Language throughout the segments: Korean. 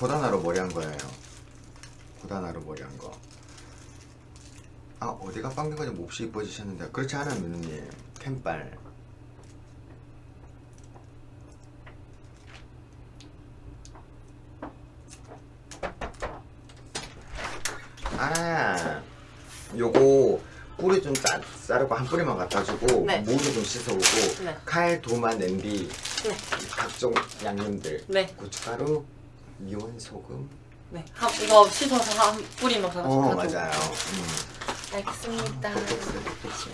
보다나 어 보다나로 머리 한 거예요 보다나로 머리 한 거 아 어디가 빵된 거지 몹시 이뻐지셨는데 그렇지 않아요 누님 캔빨 아 요거 뿌리 좀 짜, 자르고 한 뿌리만 갖다 주고 네. 무도 좀 씻어오고 네. 칼, 도마, 냄비 네. 각종 양념들 네. 고춧가루, 미원, 소금 네. 한, 이거 씻어서 한 뿌리만 가지고 어. 맞아요 음. 알겠습니다. 똑똑해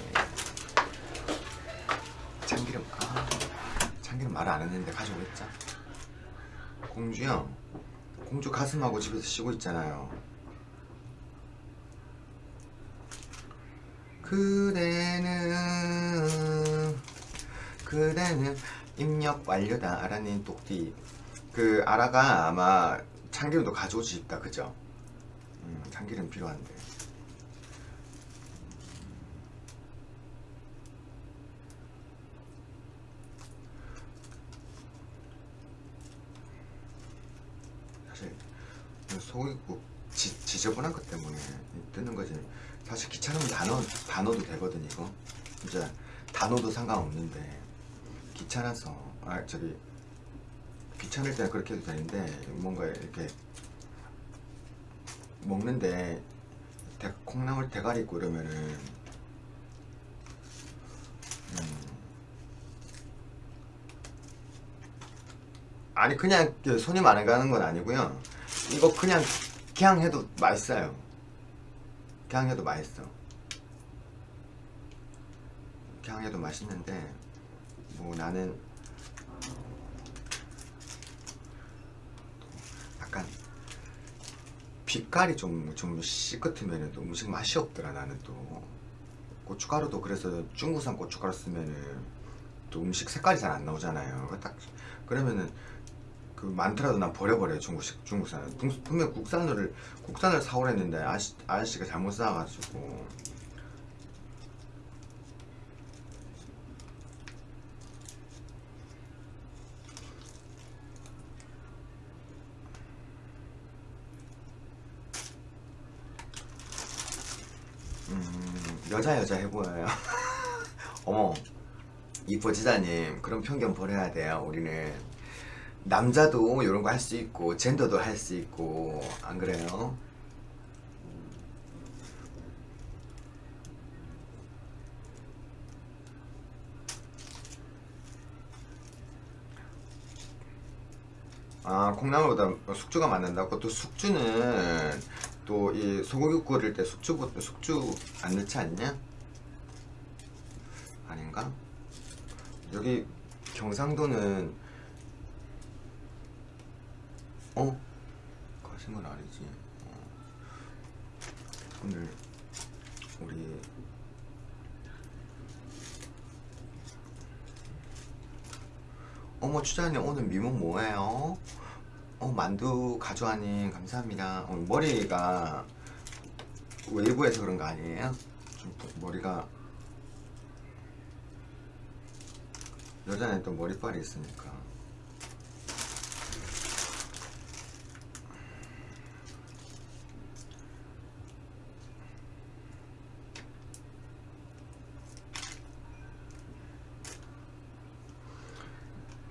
참기름 아 참기름 말 안 했는데 가져오겠죠 공주 형 공주 가슴하고 집에서 쉬고 있잖아요 그대는 그대는 입력 완료다 아라님 똑띠 그 아라가 아마 참기름도 가져오고 싶다 그죠? 음, 참기름 필요한데. 사실 소고기국 지, 지저분한 것 때문에 뜨는 거지. 사실 귀찮으면 다 넣어도 되거든 이거. 진짜 다 넣어도 상관없는데. 귀찮아서 아 저기 귀찮을 때는 그렇게 해도 되는데 뭔가 이렇게 먹는데 대, 콩나물 대가리 있고 이러면은 음. 아니 그냥 그 손이 많이 가는 건 아니고요. 이거 그냥 그냥 해도 맛있어요. 그냥 해도 맛있어. 그냥 해도 맛있는데 뭐 나는 약간 빛깔이 좀, 좀 시끗하면 또 음식 맛이 없더라 나는 또. 고춧가루도 그래서 중국산 고춧가루 쓰면은 또 음식 색깔이 잘 안 나오잖아요. 딱 그러면은 그 많더라도 난 버려버려요 중국식 중국산은 분- 분명 국산을 국산을 사오랬는데 아저씨, 아저씨가 잘못 사가지고 음, 여자 여자 해 보여요. 어머 이뻐지다님. 그런 편견 버려야 돼요 우리는. 남자도 이런 거 할 수 있고 젠더도 할 수 있고 안 그래요? 아 콩나물보다 숙주가 맞는다고 또 숙주는 또 이 소고기 끓일 때 숙주 숙주 안 넣지 않냐? 아닌가? 여기 경상도는 어? 건 아니지 어. 오늘 우리 어머 추자님 오늘 미문 뭐예요? 어 만두 가져와님 감사합니다. 오늘 머리가 웨이브에서 그런 거 아니에요? 좀 머리가 여자는 또 머리빨이 있으니까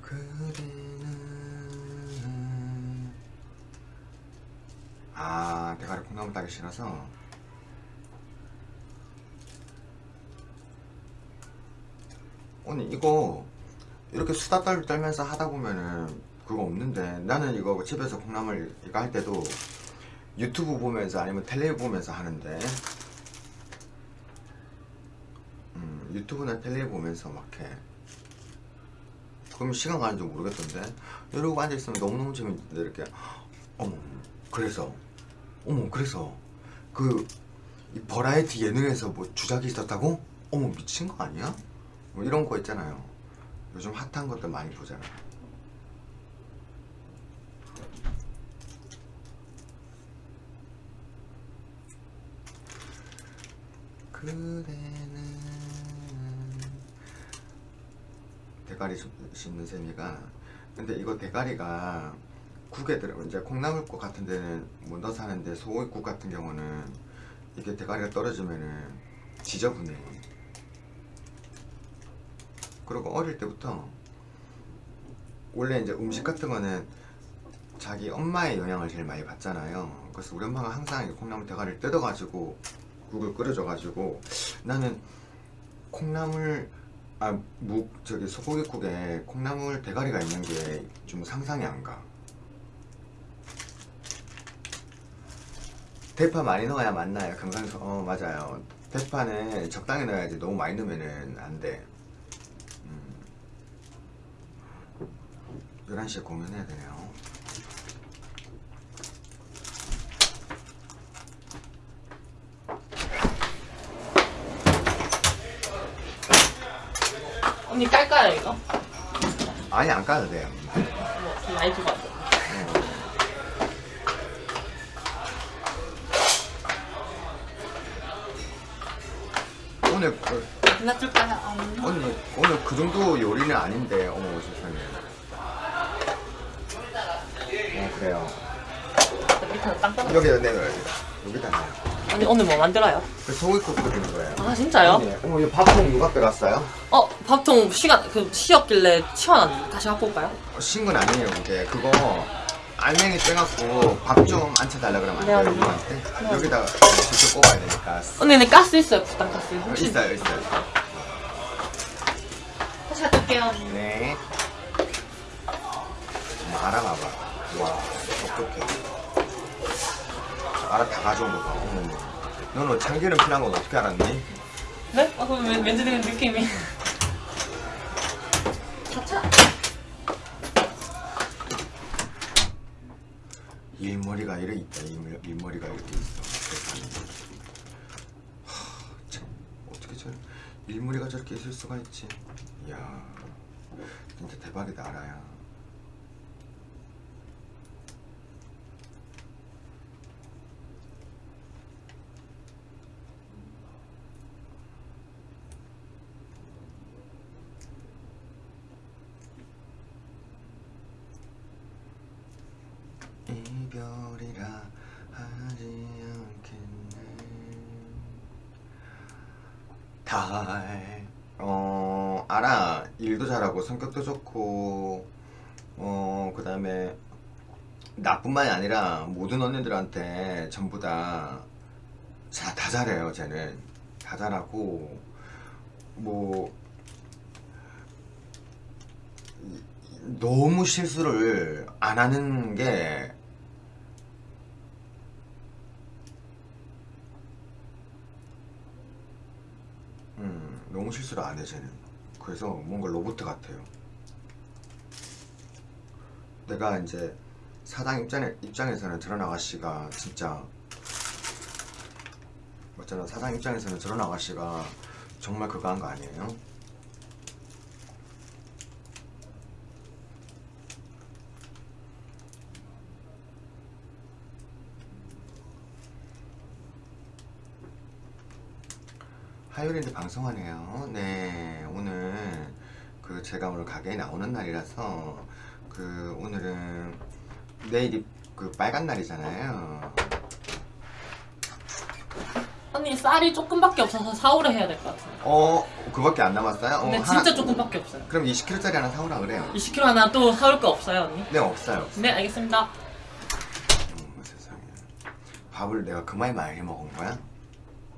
그대는 아 대가리 콩 싫어서 언니 이거 이렇게 수다 떨, 떨면서 하다 보면은 그거 없는데 나는 이거 집에서 콩나물 이거 할 때도 유튜브 보면서 아니면 텔레비 보면서 하는데 음, 유튜브나 텔레비 보면서 막 해. 그럼 시간 가는 줄 모르겠던데 이러고 앉아있으면 너무너무 재밌는데 이렇게 어머 그래서 어머 그래서 그이 버라이티 예능에서 뭐 주작이 있었다고? 어머 미친 거 아니야? 뭐 이런 거 있잖아요. 요즘 핫한 것들 많이 보잖아요. 그대는 대가리 씹- 씹는 셈이가 근데 이거 대가리가 국에 들어 이제 콩나물국 같은 데는 못 넣어서 하는데 소고기국 같은 경우는 이게 대가리가 떨어지면은 지저분해 그리고 어릴 때부터 원래 이제 음식 같은 거는 자기 엄마의 영향을 제일 많이 받잖아요 그래서 우리 엄마가 항상 이 콩나물 대가리를 뜯어가지고 국을 끓여줘가지고 나는 콩나물 아무 저기 소고기국에 콩나물 대가리가 있는 게 좀 상상이 안 가. 대파 많이 넣어야 맞나요? 경상서 어 맞아요. 대파는 적당히 넣어야지 너무 많이 넣으면은 안 돼. 음. 11시에 공연해야 되네요. 언니 깔까요 이거? 아니 안 까도 돼요. 뭐, 좀 많이 왔어. 오늘 그, 하나 줄까요? 아, 오늘 오늘 그 정도 요리는 아닌데 어머 세상에. 어 그래요. 밑에는 땅 떨어. 여기다 내려요. 여기다 내요. 언니 오늘 뭐 만들어요? 그 소고기국 끓이는 거예요. 아 진짜요? 네. 어머 이 밥통 누가 빼갔어요? 어 밥통 시간 그 쉬었길래 치워놨는데 다시 갖고 올까요? 어, 신건 아니에요 그게 그거 알맹이 빼갖고 밥좀 앉혀달라 그러면 안 네, 돼요 언니. 누구한테? 여기다가 직접 뽑아야 되니까 언니 근데 가스 있어요 부탄 가스. 어, 혹시 있어요 있어요 다시 할게요. 네 뭐, 알아봐봐 와 어떡해 알아 다 가져온 거봐 너는 참기름 필요한 건 어떻게 알았니? 네? 아 그럼 왠- 왠지 되는 느낌이. 일머리가 이래 있다. 일, 일머리 가 이렇게 있어. 하, 참 어떻게 저 일머리가 저렇게 있을 수가 있지? 이야 진짜 대박이다 알아야 이별이라 하지 않겠네 달, 어, 알아. 일도 잘하고, 성격도 좋고, 어, 그 다음에, 나뿐만이 아니라, 모든 언니들한테 전부 다, 자, 다 잘해요, 쟤는. 다 잘하고, 뭐, 너무 실수를 안 하는 게, 음, 너무 실수를 안 해, 쟤는. 그래서 뭔가 로봇 같아요. 내가 이제 사장 입장에, 입장에서는 저런 아가씨가 진짜 맞잖아. 사장 입장에서는 저런 아가씨가 정말 그거 한 거 아니에요? 화요일인데 방송하네요. 네, 오늘 그 제가 오늘 가게에 나오는 날이라서 그 오늘은 내일이 그 빨간 날이잖아요. 언니 쌀이 조금밖에 없어서 사오려 해야 될 것 같아요. 어, 그밖에 안 남았어요? 어, 근데 하나- 진짜 조금밖에 없어요. 그럼 20kg짜리 하나 사오라 그래요. 20kg 하나 또 사올 거 없어요 언니? 네, 없어요. 없어요. 네 알겠습니다. 어머, 세상에. 밥을 내가 그만이 많이 해 먹은 거야?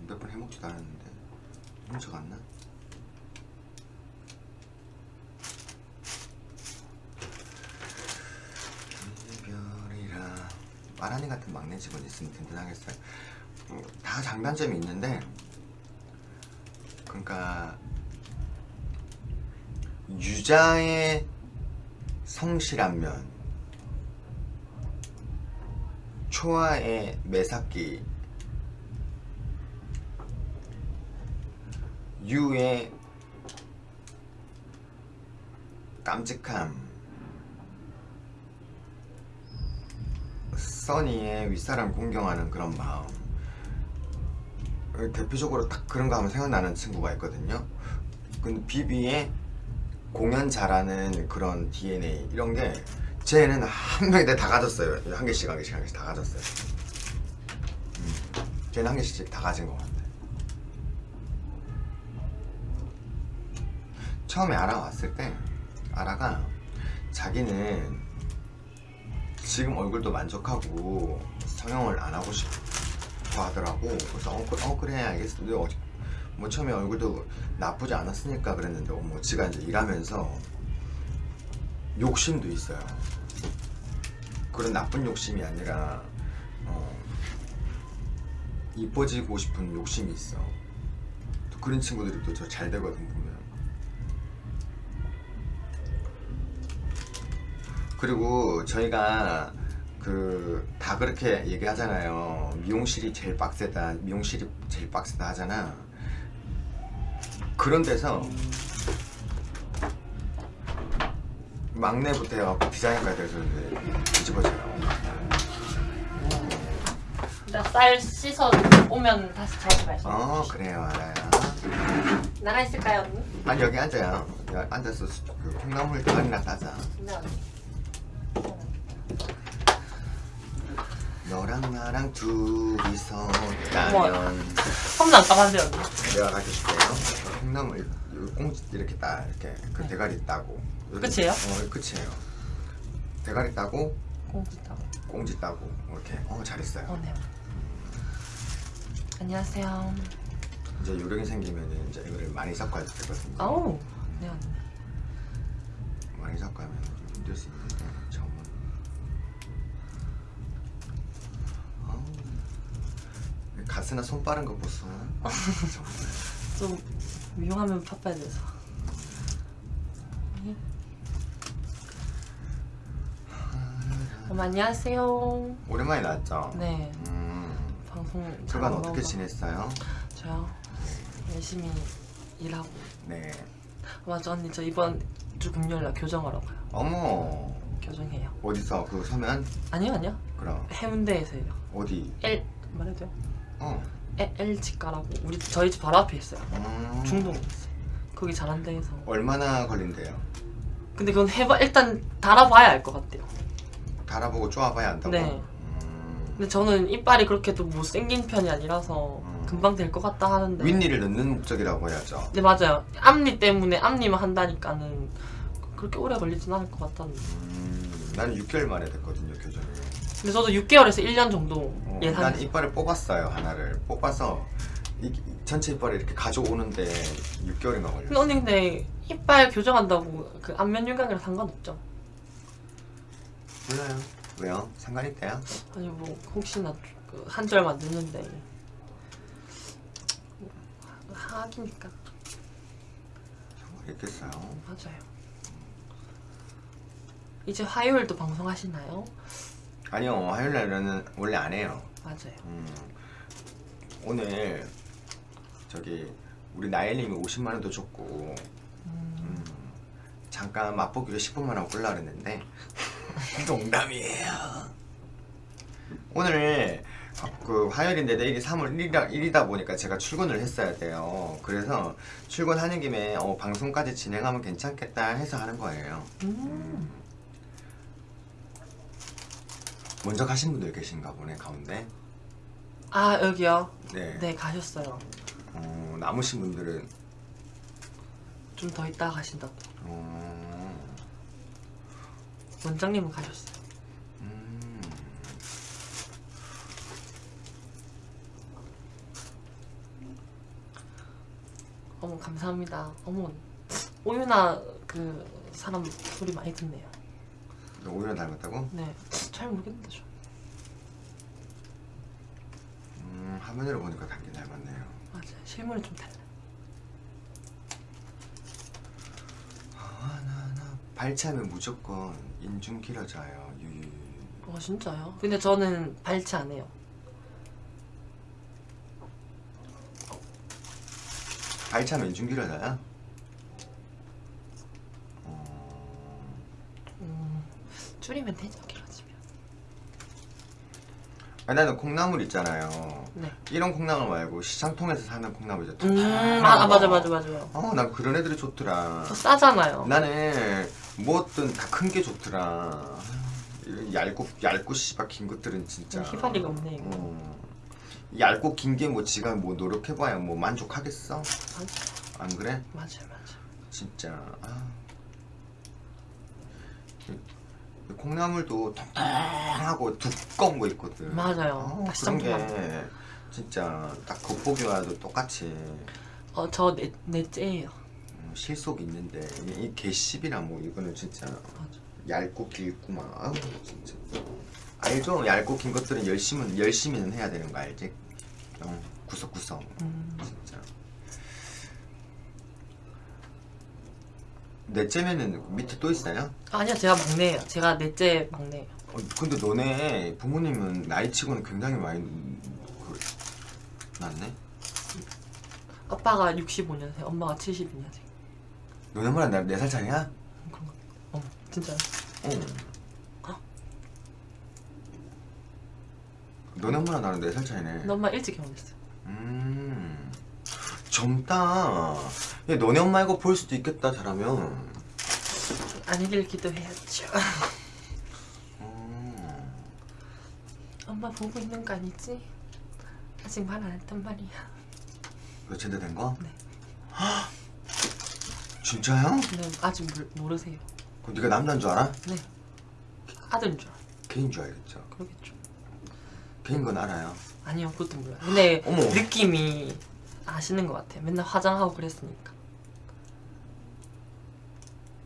몇 번 해먹지도 않았는데 훔쳐갔나? 이별이라 마라니 같은 막내 직원 있으면 든든하겠어요. 음, 다 장단점이 있는데 그러니까 유자의 성실한 면 초아의 매삭기 유의 깜찍함. 써니의 윗사람 공경하는 그런 마음 어, 대표적으로 딱 그런 거 하면 생각나는 친구가 있거든요. 근데 비비의 공연 잘하는 그런 DNA 이런 게 쟤는 한 명에 다 가졌어요. 한 개씩 한 개씩 한 개씩 다 가졌어요. 음, 쟤는 한 개씩 다 가진 것 같아 처음에 알아왔을 때 아라가 자기는 지금 얼굴도 만족하고 성형을 안 하고 싶어 하더라고. 그래서 어, 그- 어 그래 알겠어. 근데 어, 뭐 처음에 얼굴도 나쁘지 않았으니까 그랬는데 어, 뭐 지가 이제 일하면서 욕심도 있어요. 그런 나쁜 욕심이 아니라 어, 이뻐지고 싶은 욕심이 있어. 또 그런 친구들이 또 저 잘 되거든 보면 그리고 저희가 그 다 그렇게 얘기하잖아요. 미용실이 제일 빡세다. 미용실이 제일 빡세다 하잖아. 그런 데서 막내부터 해갖고 디자인까지 해서 이제 뒤집어져요. 나 쌀 씻어 오면 다시 자주 말씀. 어 그래요 알아요. 나가 있을까요 언니? 아니 여기 앉아요. 앉아서 수- 그 콩나물 대가리나 따자. 네 언니. 너랑 나랑 둘이서 따면 까봤는데 언니. 내가 가르쳐줄게요. 콩나물 이 꽁지 이렇게 따 이렇게 그 네. 대가리 따고 끝이에요? 어 끝이에요. 대가리 따고 공지 따고. 꽁지 따고 이렇게 어 잘했어요. 어 네. 안녕하세요. 이제 요령이 생기면은 이제 이거를 많이 섞어야 되거든요. 아우. 네 언니. 많이 섞으면 힘들 수 있는데 처음은 아우, 가스나 손 빠른 거 보소. 좀 미용하면 바빠야 돼서. 어머 안녕하세요. 오랜만에 나왔죠? 네 음, 방송 잘 그간 안 어떻게. 지냈어요? 저요 열심히 일하고 네. 맞아 언니 저 이번 주 금요일날 교정하러 가요. 어머 교정해요. 어디서 그 서면 아니요 아니요 그럼 해운대에서 해요. 어디? L 말해도 돼요? 어. L, L 치과라고 우리 저희 집 바로 앞에 있어요. 음. 중동에 있어요. 거기 잘한 데에서. 얼마나 걸린대요? 근데 그건 해봐 일단 달아봐야 알 것 같아요. 달아보고 쪼아봐야 안다고? 네. 음. 근데 저는 이빨이 그렇게 또 못생긴 편이 아니라서 음. 금방 될 것 같다 하는데. 윗니를 넣는 목적이라고 해야죠. 네 맞아요. 앞니 때문에 앞니만 한다니까는 그렇게 오래 걸리진 않을 것 같다는데. 음, 나는 6개월 만에 됐거든요. 근데 저도 6개월에서 1년 정도 어, 예상. 난 이빨을 뽑았어요 하나를 뽑아서 이, 이 전체 이빨을 이렇게 가져오는데 6개월인가 근데 걸렸어. 언니 근데 이빨 교정한다고 그 안면 윤곽이랑 상관없죠? 몰라요. 왜요? 상관 있대요? 아니 뭐 혹시나 그 한절만 늦는데 뭐, 하기니까 상관 있겠어요. 맞아요. 이제 화요일도 방송하시나요? 아니요 화요일 날은 원래 안 해요. 맞아요. 음, 오늘 저기 우리 나엘님이 50만 원도 줬고 음, 음, 잠깐 맛보기로 10분만 하고 끌라 그랬는데 농담이에요. 오늘 그 화요일인데 내일이 3월 1일이다, 1이다 보니까 제가 출근을 했어야 돼요. 그래서 출근하는 김에 어, 방송까지 진행하면 괜찮겠다 해서 하는 거예요. 음. 먼저 가신 분들 계신가 보네 가운데. 아 여기요? 네. 네 가셨어요. 어, 남으신 분들은 좀 더 있다가 가신다고. 어, 원장님은 가셨어요. 음, 어머 감사합니다. 어머 오유나 그 사람 소리 많이 듣네요. 너 오히려 닮았다고? 네, 잘 모르겠는데 저. 음, 화면으로 보니까 닮긴 닮았네요. 맞아요. 실물은 좀 달라. 발치하면 무조건 인중 길어져요. 유유. 어 진짜요? 근데 저는 발치 안 해요. 발치하면 인중 길어져요? 줄이면 되죠 길어지면. 아니, 나는 콩나물 있잖아요. 네. 이런 콩나물 말고 시장통에서 사는 콩나물 있죠. 음, 아, 아 맞아 맞아 맞아. 어, 난 그런 애들이 좋더라. 더 싸잖아요. 나는 뭐든 다 큰 게 좋더라. 이 얇고 얇고 씨발 긴 것들은 진짜. 희발이가 없네, 이거. 어. 얇고 긴 게 뭐 지가 뭐 노력해봐야 뭐 만족하겠어? 맞아 안 그래? 맞아 맞아. 진짜. 아. 이- 이 콩나물도 통통하고 두꺼운 거 있거든. 맞아요. 어, 그런 게. 진짜 딱 겉보기와도 똑같이 어 저 넷째예요. 음, 실속 있는데 이, 이 개씹이나 뭐 이거는 진짜 맞아. 얇고 길고 막 아우 진짜 알죠? 얇고 긴 것들은 열심은 열심히는 해야 되는 거 알지? 어, 구석구석 음. 진짜 넷째면은 밑에 또 있어요? 아니요 제가 막내예요. 제가 넷째 막내예요. 어, 근데 너네 부모님은 나이치고는 굉장히 많이 그, 낫네? 아빠가 65년생, 엄마가 72년생. 너네보다 나 4살 차이야? 그런 거. 어 진짜. 어. 너네보다 나는 4살 차이네 근데 엄마 일찍 결혼했어요. 음 젊다 야, 너네 엄마 이거 볼 수도 있겠다 잘하면 아니길 기도해야죠. 음. 엄마 보고 있는 거 아니지? 아직 말 안 했단 말이야. 너 제대 된 거? 네. 헉! 진짜야? 근데 아직 모르, 모르 세요. 그럼 네가 남자인 줄 알아? 네. 아들인 줄 알아. 개인 줄 알겠죠 그러겠죠. 개인 건 알아요 아니요, 그것도 몰라요. 근데 어머. 느낌이 아시는 것 같아요. 맨날 화장하고 그랬으니까.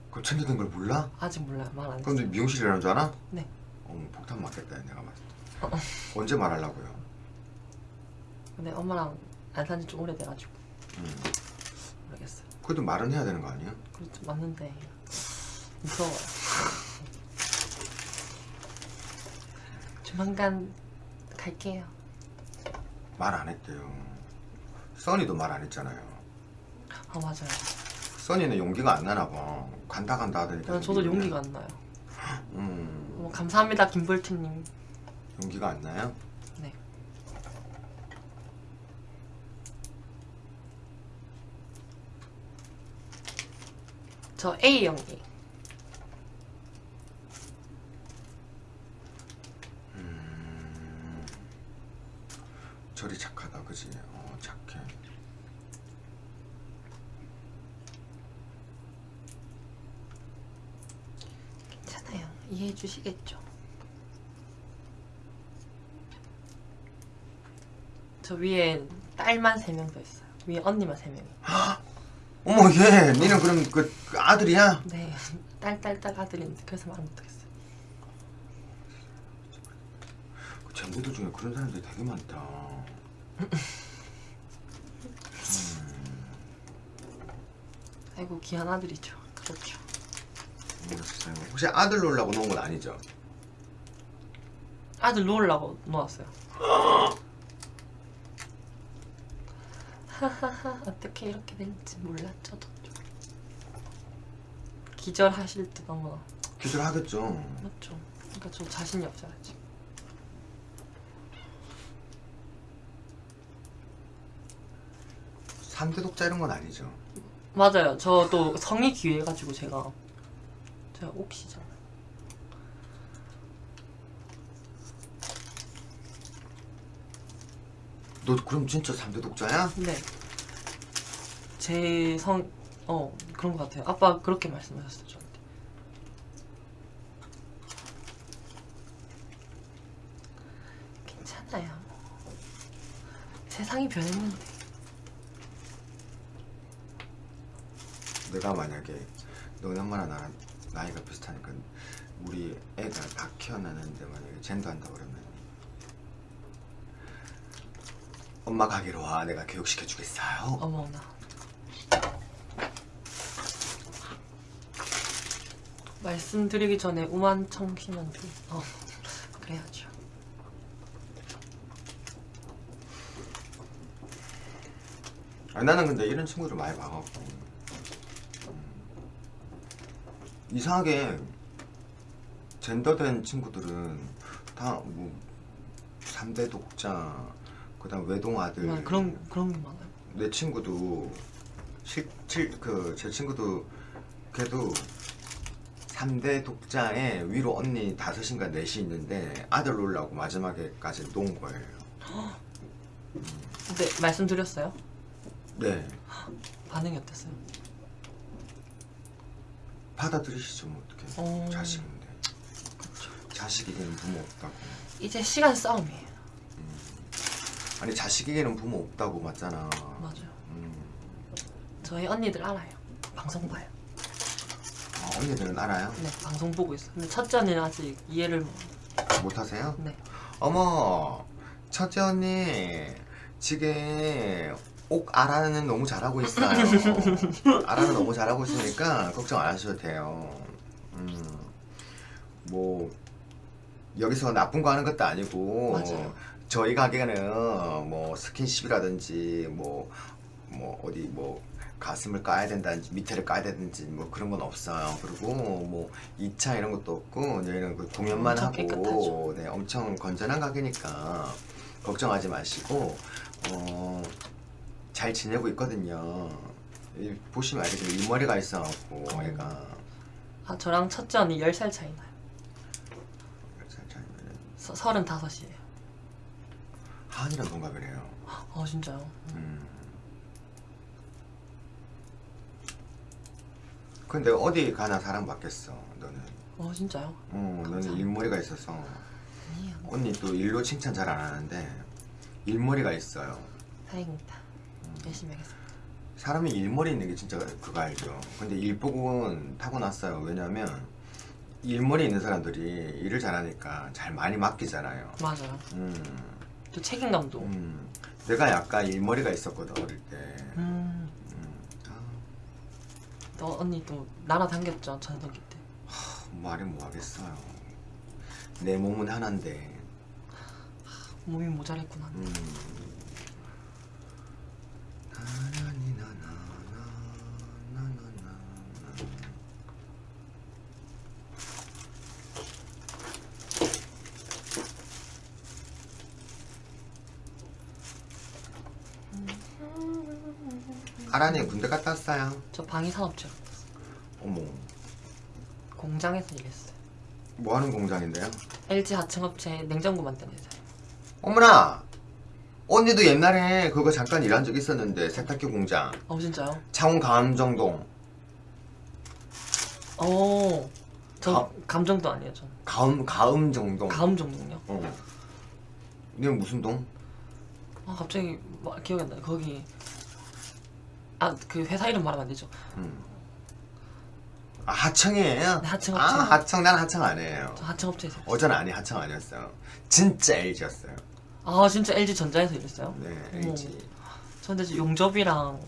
그럼 제대 된걸 몰라? 아직 몰라요. 말안 그럼 너 했어요. 미용실 일하는 줄 알아? 네. 어머 폭탄 맞겠다 내가 봤을 때 어, 어. 언제 말하려고요? 근데 엄마랑 안 산지 좀 오래돼가지고 음. 모르겠어요. 그래도 말은 해야 되는 거 아니야? 그렇죠. 맞는데 무서워요. 조만간 갈게요. 말 안 했대요 써니도 말 안 했잖아요 아 맞아요. 써니는 용기가 안 나나 봐 간다 간다 하더니 저는 저도 용기가 안 나요. 음 어, 감사합니다 김볼트님. 용기가 안 나요? 네. 저 A형이. 음, 저리 착하다 그지? 어 착해 괜찮아요. 이해해 주시겠죠. 저 위에 딸만 세명더 있어요. 위에 언니만 세 명이. 어머 얘 니는 그럼 그, 그 아들이야? 네. 딸, 딸, 딸 아들인데 그래서 말 못하겠어요. 그 젠부들 중에 그런 사람들이 되게 많다 아이고 귀한 아들이죠. 그렇죠. 세상에. 혹시 아들 놀라고 놓은 건 아니죠? 아들 놓으려고 놓았어요. 하하하 어떻게 이렇게 될지 몰랐죠 저도. 기절하실 듯 어머나 기절하겠죠 맞죠. 그러니까 좀 자신이 없어요 지금. 삼대 독자 이런 건 아니죠 맞아요. 저도 성이 귀해가지고 제가 제가 옥시잖아요. 너 그럼 진짜 삼대 독자야? 네. 제 성, 어, 그런 것 같아요. 아빠 그렇게 말씀하셨어요, 저한테. 괜찮아요. 세상이 변했는데. 내가 만약에 너네 엄마랑 나랑 나이가 비슷하니까 우리 애가 다 키워나는데 만약에 젠도한다 그러면 엄마 가게로 와 내가 교육시켜 주겠어요 어머나. 말씀드리기 전에 우만 청소년들. 어, 그래야죠. 아니, 나는 근데 이런 친구들 많이 봐갖고 음. 이상하게 젠더된 친구들은 다뭐 3대 독자 그다음 외동 아들 막 그런 그런 게 많아요. 내 친구도 실그제 친구도 걔도 3대 독자에 위로 언니 다섯인가 넷이 있는데 아들 놀라고 마지막에까지 놓은 거예요. 근데 말씀드렸어요? 네 반응이 어땠어요? 받아들이시죠 뭐 어떻게 어. 자식인데 자식에게는 부모 없다고 이제 시간 싸움이에요. 아니 자식에게는 부모 없다고 맞잖아. 맞아요. 음. 저희 언니들 알아요. 방송 봐요. 아, 언니들은 알아요? 네, 방송 보고 있어요. 근데 첫째 언니는 아직 이해를 못. 못하세요? 네. 어머 첫째 언니 지금 옥 아라는 너무 잘하고 있어요 아라는 너무 잘하고 있으니까 걱정 안 하셔도 돼요 음, 뭐 여기서 나쁜 거 하는 것도 아니고 맞아요. 저희 가게는 뭐 스킨십이라든지 뭐, 뭐 어디 뭐 가슴을 까야 된다든지 밑에를 까야 되든지 뭐 그런 건 없어요. 그리고 뭐 2차 이런 것도 없고 저희는 그 공연만 하고 깨끗하죠. 네, 엄청 건전한 가게니까 걱정하지 마시고 어, 잘 지내고 있거든요. 이 보시면 알겠지만 일머리가 있어갖고 어. 애가 아, 저랑 첫째 언니 10살 차이 나요. 잘 차이면은 서, 35이에요. 한이랑 동갑이래요. 어, 진짜요? 음. 근데 어디 가나 사랑받겠어 너는 어, 진짜요? 어 너는 감사합니다. 일머리가 있어서 아니에요. 언니 또 일로 칭찬 잘 안 하는데 일머리가 있어요 다행입니다. 열심히 하겠습니다. 사람이 일머리 있는 게 진짜 그거 알죠 근데 일복은 타고났어요 왜냐면 일머리 있는 사람들이 일을 잘하니까 잘 많이 맡기잖아요 맞아요. 음, 또 책임감도. 음. 내가 약간 일머리가 있었거든 어릴 때 음. 음. 아, 또 언니 또 날아다녔죠 전성기 때. 말이 뭐 하겠어요. 내 몸은 하나인데. 몸이 모자랬구나. 음. 나나니나나나, 나나나나. 아란이 군대 갔다 왔어요. 저 방위산업체 어머, 공장에서 일했어요. 뭐 하는 공장인데요? LG 하청업체 냉장고 만드는 회사요. 어머나! 언니도 옛날에 그거 잠깐 일한 적 있었는데 세탁기 공장 어 진짜요? 창원 감정동 어. 저 가- 감정도 아니에요 전. 가음 가음 정동 가음 정도요. 어. 이건 무슨 동? 아 갑자기 뭐, 기억이 안 나요. 거기 아 그 회사 이름 말하면 안 되죠. 음. 아 하청이에요? 네, 하청 업체. 아 하청 난 하청 아니에요 저 하청 업체에서. 일했어요. 어제는 아니 하청 아니었어요 진짜 LG였어요 아 진짜 LG 전자에서 일했어요? 네. LG 저 근데 용접이랑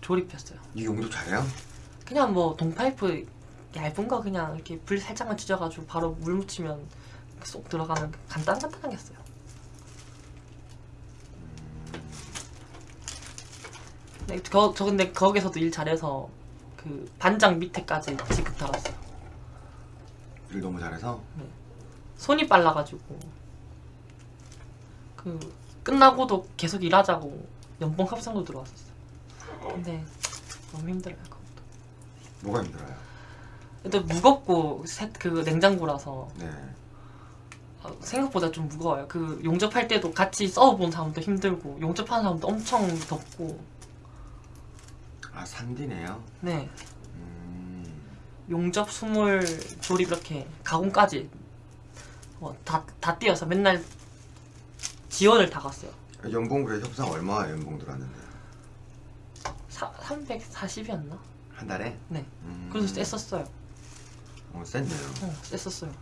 조립했어요. 이 용도 잘해요? 그냥 뭐 동파이프 얇은 거 그냥 이렇게 불 살짝만 찢어가지고 바로 물 묻히면 쏙 들어가는 간단 간단하게 했어요. 네, 거, 저 근데 거기서도 일 잘해서 그 반장 밑에까지 지급 달았어요. 일 너무 잘해서 손이 빨라가지고 그 끝나고도 계속 일하자고 연봉 협상도 들어왔었어요. 근데 너무 힘들어요 그것도. 뭐가 힘들어요? 근데 무겁고 세- 그 냉장고라서 네 어, 생각보다 좀 무거워요. 그 용접할 때도 같이 써본 사람도 힘들고 용접하는 사람도 엄청 덥고 아 산디네요? 네 음. 용접 수물 조립 이렇게 가공까지 어, 다, 다 뛰어서 맨날 지원을 다 갔어요. 연봉 그래 협상 얼마 연봉 들었는데? 사, 340이었나? 한 달에? 네. 음. 그래서 셌었어요. 어, 센데요. 어, 셌었어요.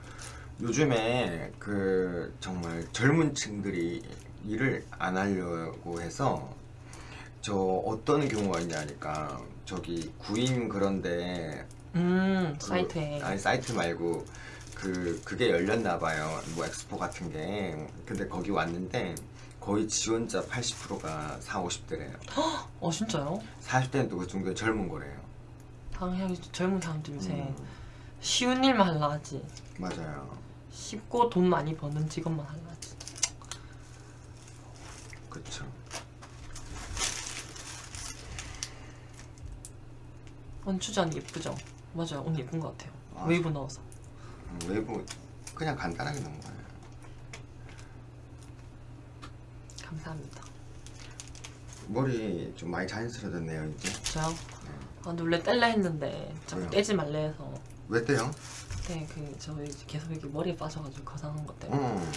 요즘에 그 정말 젊은 층들이 일을 안 하려고 해서 저 어떤 경우가 있냐니까 저기 구인 그런데 음 그- 사이트에 아니 사이트 말고 그 그게 열렸나 봐요 뭐 엑스포 같은 게 근데 거기 왔는데 거의 지원자 80%가 4, 50대래요 어 진짜요? 40대는 또 그 정도 젊은 거래요 당연히 젊은 사람들 요새 음. 쉬운 일만 하려 하지. 맞아요. 쉽고 돈 많이 버는 직업만 하려 하지. 그쵸. 원추전 예쁘죠? 맞아요. 옷 예쁜 것 같아요. 아. 웨이브 넣어서. 음, 외부 그냥 간단하게 넣은 거예요. 감사합니다. 머리 좀 많이 자연스러워졌네요 이제. 저요? 아, 근데 원래 뗄라 했는데 자꾸 왜요? 떼지 말래 해서 왜 떼요? 그때 그 저희 계속 이렇게 머리에 빠져가지고 거상한 것 때문에 어.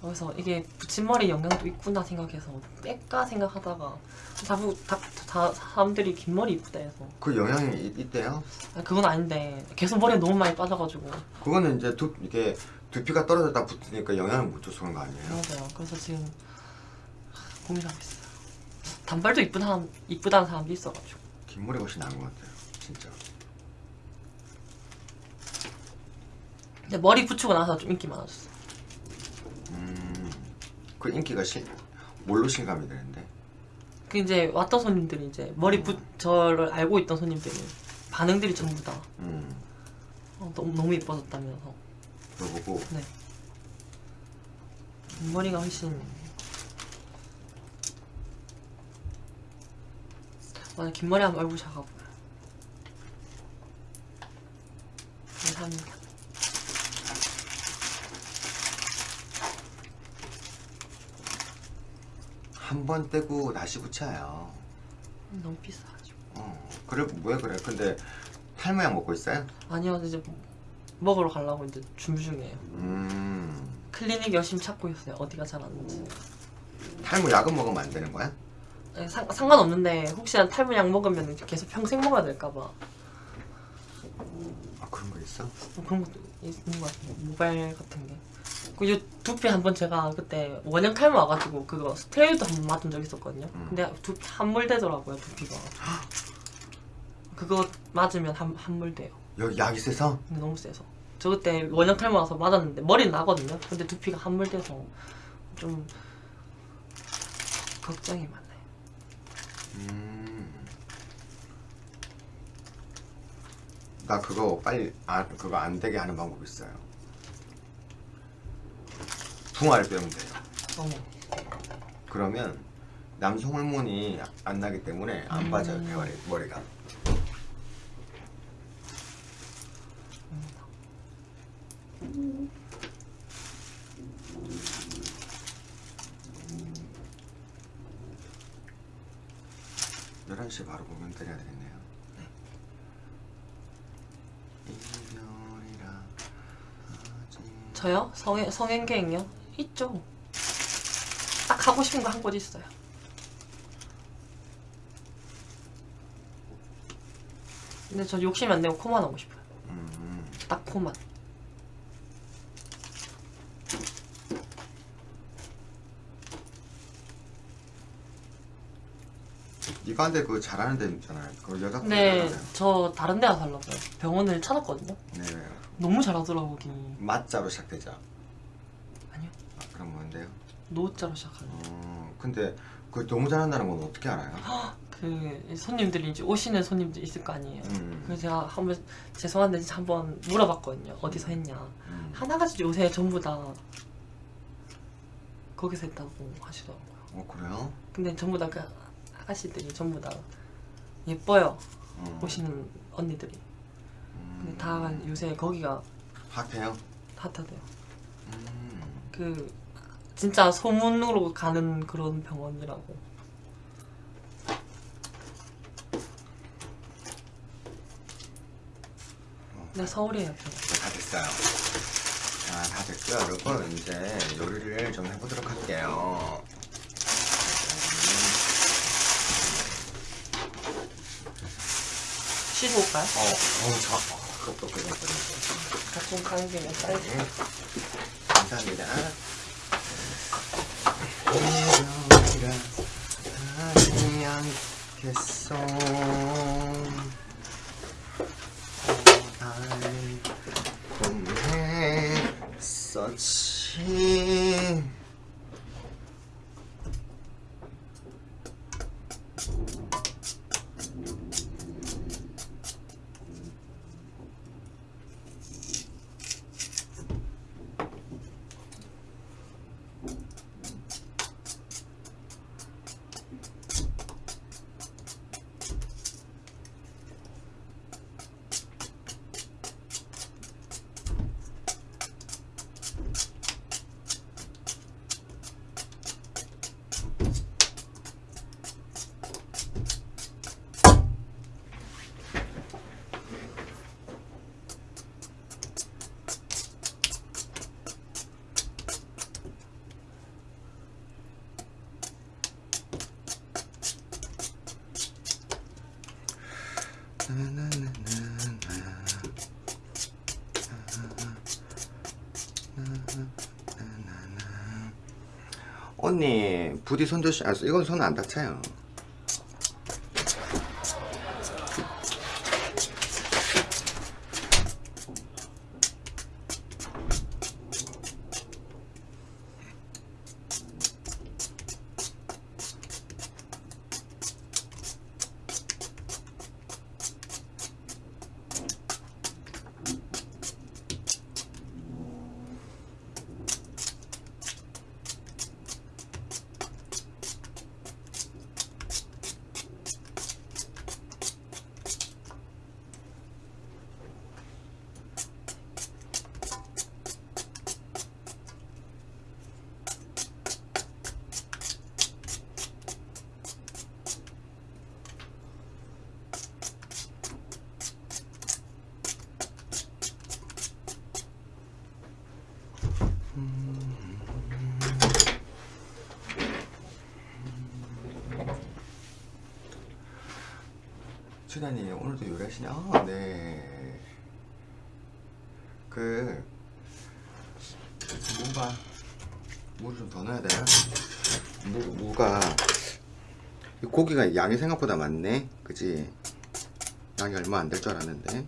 그래서 이게 붙임머리 영향도 있구나 생각해서 뺄까 생각하다가 자꾸 다, 다 사람들이 긴 머리 이쁘다 해서 그 영향이 있, 있대요? 아, 그건 아닌데 계속 머리에 너무 많이 빠져가지고 그거는 이제 두 이게 두피가 떨어졌다 붙으니까 영향을 못 줘서 그런 거 아니에요? 맞아요 그래서 지금 하, 고민하고 있어요 단발도 이쁜 사람 이쁘다는 사람도 있어가지고 긴 머리가 훨씬 나은 것 같아요. 진짜. 근데 머리 붙이고 나서 좀 인기 많아졌어 음. 그 인기가 실 뭘로 실감이 되는데? 그 이제 왔던 손님들이 이제 머리 붙 저를 알고 있던 손님들이 반응들이 전부 다 음. 어, 너무 너무 예뻐졌다면서 그거 보고 네 머리가 훨씬 맞아 긴 머리 하면 얼굴 작아 보여 감사합니다 한 번 떼고 다시 붙여요. 너무 비싸가지고 어. 그래 왜 그래? 근데 탈모약 먹고 있어요? 아니요 이제 먹으러 가려고 이제 준비 중이에요 음. 클리닉 열심히 찾고 있어요 어디가 잘 안는지 탈모 약은 먹으면 안 되는 거야? 네, 상, 상관없는데 혹시나 탈모약 먹으면 계속 평생 먹어야 될까봐 아 그런 거 있어? 뭐 그런 것도 있는 것 같아요. 모바일 같은 게. 그요 두피 한 번 제가 그때 원형 탈모 와가지고 그거 스테로이드 한 번 맞은 적 있었거든요. 음. 근데 두피 함몰되더라고요 두피가. 그거 맞으면 함, 함몰돼요. 여기 약이 세서? 근데 너무 세서. 저 그때 원형 탈모 와서 맞았는데 머리는 나거든요. 근데 두피가 함몰돼서 좀 걱정이 많아요. 음. 나 그거 빨리 아 그거 안 되게 하는 방법 있어요. 붕어를 빼면 돼요. 어머. 그러면 남성 호르몬이 안 나기 때문에 안 음. 빠져요 머리 머리가. 열한 시에 바로 공연 때려야 되겠네요. 이별이라 하지 저요? 성행, 성행계획요? 있죠. 딱 하고 싶은 거 한 곳 있어요. 근데 저 욕심 안 내고 코만 하고 싶어요. 음, 딱 코만. 네가 한데 그거 잘하는 데 있잖아요. 그거 여자 근데 거잖아요. 저 다른 데 가서 하려고요. 병원을 찾았거든요. 네. 너무 잘하더라고, 거기. 맞자로 시작되죠. 아니요. 아, 그럼 뭔데요? 노자로 시작하는. 어, 근데 그 너무 잘한다는 건 어떻게 알아요? 그 손님들이 이제 오시는 손님들 있을 거 아니에요. 음, 그래서 제가 한번 죄송한데 진짜 한번 물어봤거든요. 어디서 했냐. 음. 하나같이 요새 전부 다 거기서 했다고 하시더라고요. 어 그래요? 근데 전부 다 그 아가씨들이 전부 다 예뻐요. 어. 오시는 언니들이. 음. 근데 다 요새 거기가 핫해요? 핫하대요. 음. 그 진짜 소문으로 가는 그런 병원이라고. 네 서울이에요 병원. 네, 다 됐어요. 자, 다 됐고요, 여러분. 이제 요리를 좀 해보도록 할게요. 씻어 올까요? 어, 어우, 저, 어, 똑똑해졌어요. 가끔 가는 김에 쌀. 네. 감사합니다. 이별이라 하지 않겠어. 고달린 꿈했었지. 부디 손 조심 아 이건 손 안 다쳐요 이 고기가 양이 생각보다 많네. 그지? 양이 얼마 안 될 줄 알았는데.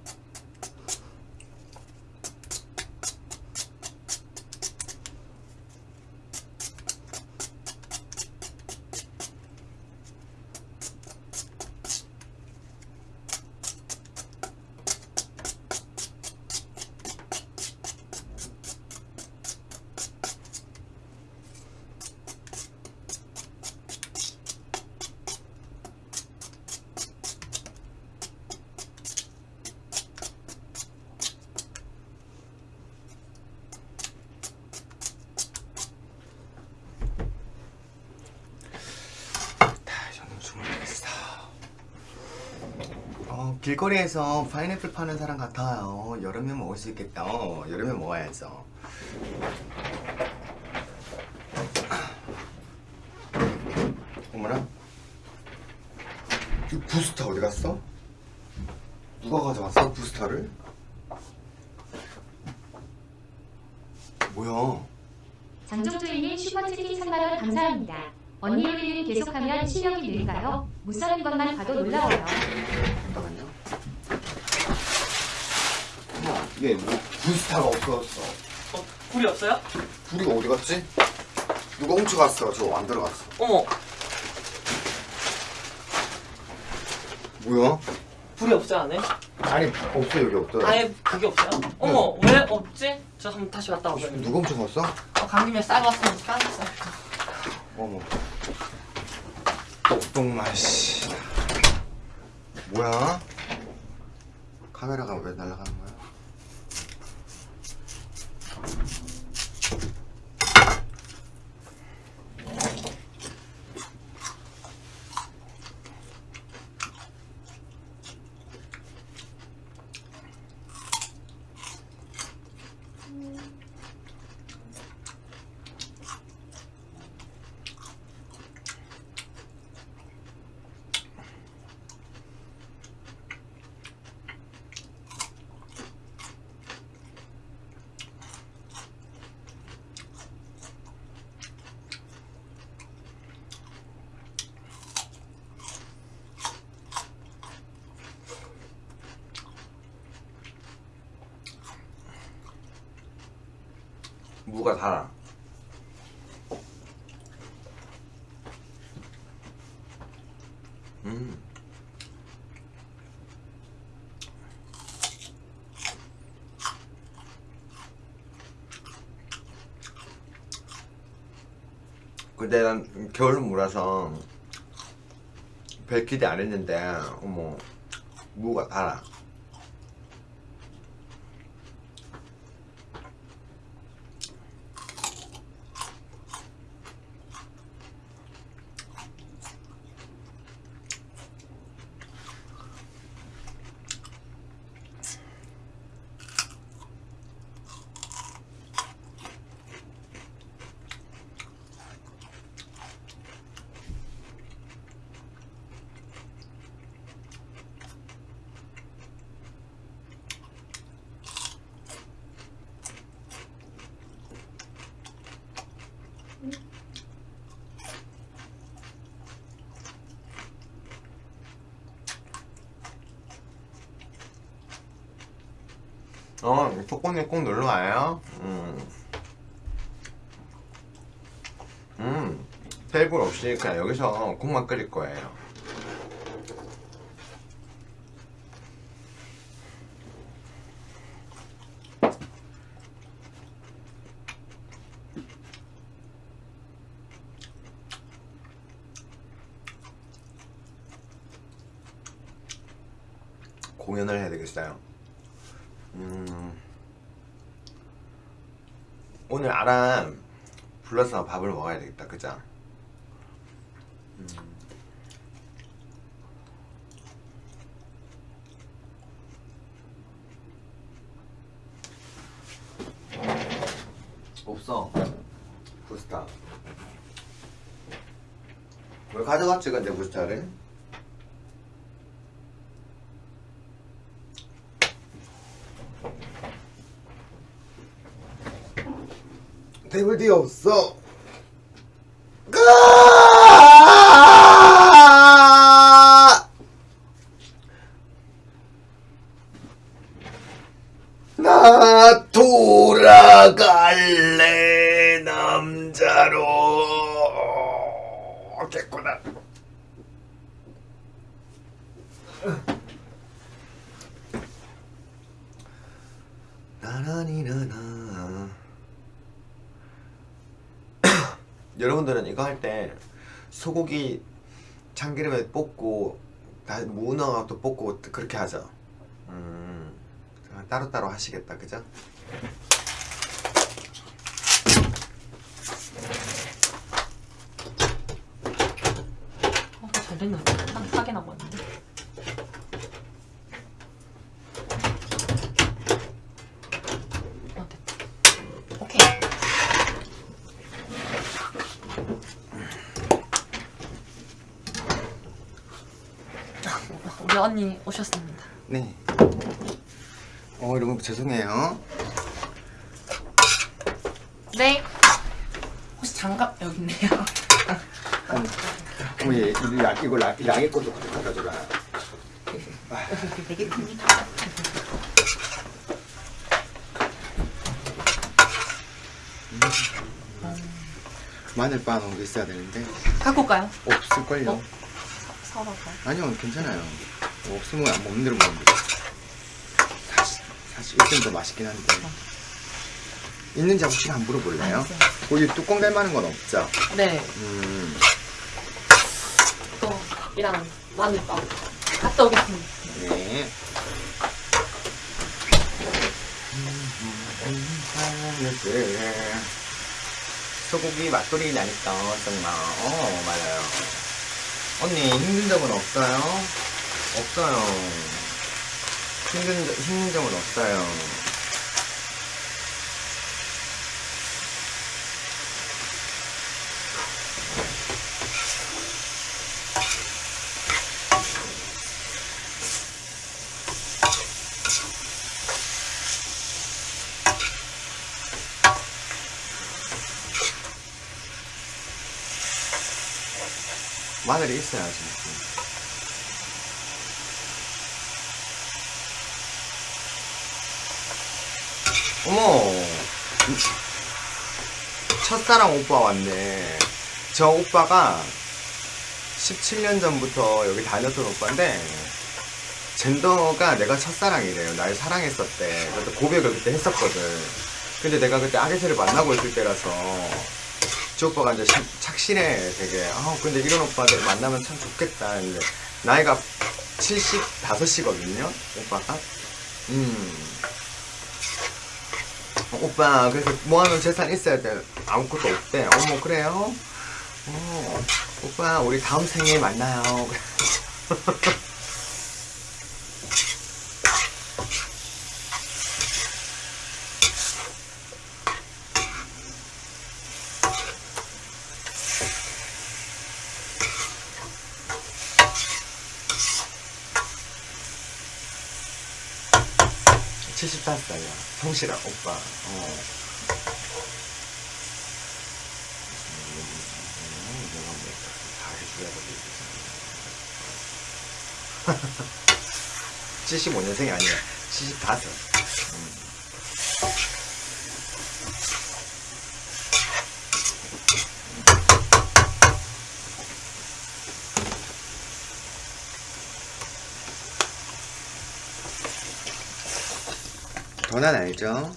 다 저는 주문하겠어. 어, 길거리에서 파인애플 파는 사람 같아요. 여름에 먹을 수 있겠다. 어, 여름에 먹어야죠. 어머나. 이 부스터 어디 갔어? 누가 가져왔어? 부스터를? 뭐야? 장종조이님 슈퍼채팅 3만원 감사합니다. 언니 요리는 계속하면 실력이 늘까요? 못 사는 것만 봐도 놀라워요. 잠깐만요. 어머, 얘 뭐, 부스타가 없어졌어. 어, 불이 없어요? 불이 어디 갔지? 훔쳐갔어? 저거 안 들어갔어. 어머, 뭐야? 불이 없어요 안에? 아니, 없어, 여기 없더라. 아예 그게 없어요? 어머, 왜 없지? 저 한번 다시 갔다 오겠는데. 누가 훔쳐갔어? 어, 간 김에 쌀 왔으면 까졌어요. 어머. 똑똑마, 씨. 뭐야? 카메라가 왜 날아가는 거야? 무가 달아. 음. 근데 난 겨울 무라서 별 기대 안 했는데 어머 무가 달아. 그냥 여기서 국만 끓일 거예요. 공연을 해야 되겠어요. 음, 오늘 아람 불러서 밥을 먹어야 되겠다, 그죠? 음. 없어 부스타 왜 가져갔지 근데 부스타를? 테이블 뒤에 없어. 가! 나 돌아갈래 남자로 됐구나. 나나니나나 여러분들은 이거 할 때 소고기 참기름에 볶고 다 문어도 볶고 그렇게 하죠. 음, 따로따로 하시겠다, 그죠? 어, 잘 됐는데. 한 사개 남았는데. 어, 됐다. 오케이. 우리 언니 오셨습니다. 네. 어, 여러분 죄송해요. 네. 혹시 장갑 여기 있네요. 어머, 얘, 이거 양, 이거 양, 양의 것도 갖다 줘라. 되게 큽니다. 마늘 빠 놓은 게 있어야 되는데 갖고 올까요? 없을걸요. 어? 사올까요? 아니요, 괜찮아요. 뭐 없으면 안 먹는 대로 먹으면 돼. 사실, 사실 이쯤 더 맛있긴 한데. 있는지 혹시 안 물어볼래요? 거기 뚜껑 될 만한 건 없죠? 네. 음, 또 이랑 마늘빵 갔다 오겠습니다. 네. 소고기 맛돌이 나니까 정말 어 맞아요 언니 힘든 적은 없어요? 없어요. 힘든, 적- 힘든 적은 없어요. 마늘이 있어야지 어머. 첫사랑 오빠 왔네. 저 오빠가 17년 전부터 여기 다녔던 오빠인데 젠더가 내가 첫사랑이래요. 날 사랑했었대. 그래서 고백을 그때 했었거든. 근데 내가 그때 아게세를 만나고 있을 때라서 저 오빠가 이제 시- 착실해 되게. 아 근데 이런 오빠들 만나면 참 좋겠다. 근데 나이가 75이거든요 오빠가. 음. 어, 오빠 그래서 모아놓은 재산 있어야 돼? 아무것도 없대. 어머 그래요? 어 오빠 우리 다음 생에 만나요 칠 75살이야 성실한 오빠. 어. 음, 내가 뭐다 해줘야 되겠지 75년생이 아니야. 75 음. 변환 알죠?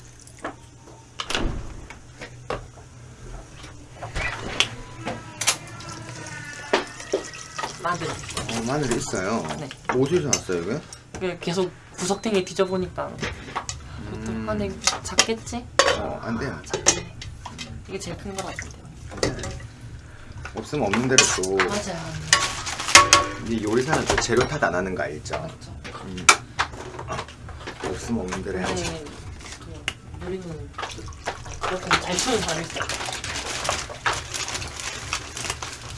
마늘. 어, 마늘 있어요. 네. 어디서 났어요, 이게? 이게 계속 구석탱이 뒤져보니까 음, 아 근데 이거 작겠지? 어, 안 돼요. 작네. 이게 제일 큰 거 같은데. 없으면 없는 대로 또. 맞아요. 이 요리사는 또 재료 탓 안 하는 거 알죠? 없으면 없는 대로 해야지. 그 우리는 그렇게 잘 추는 사람이 있어.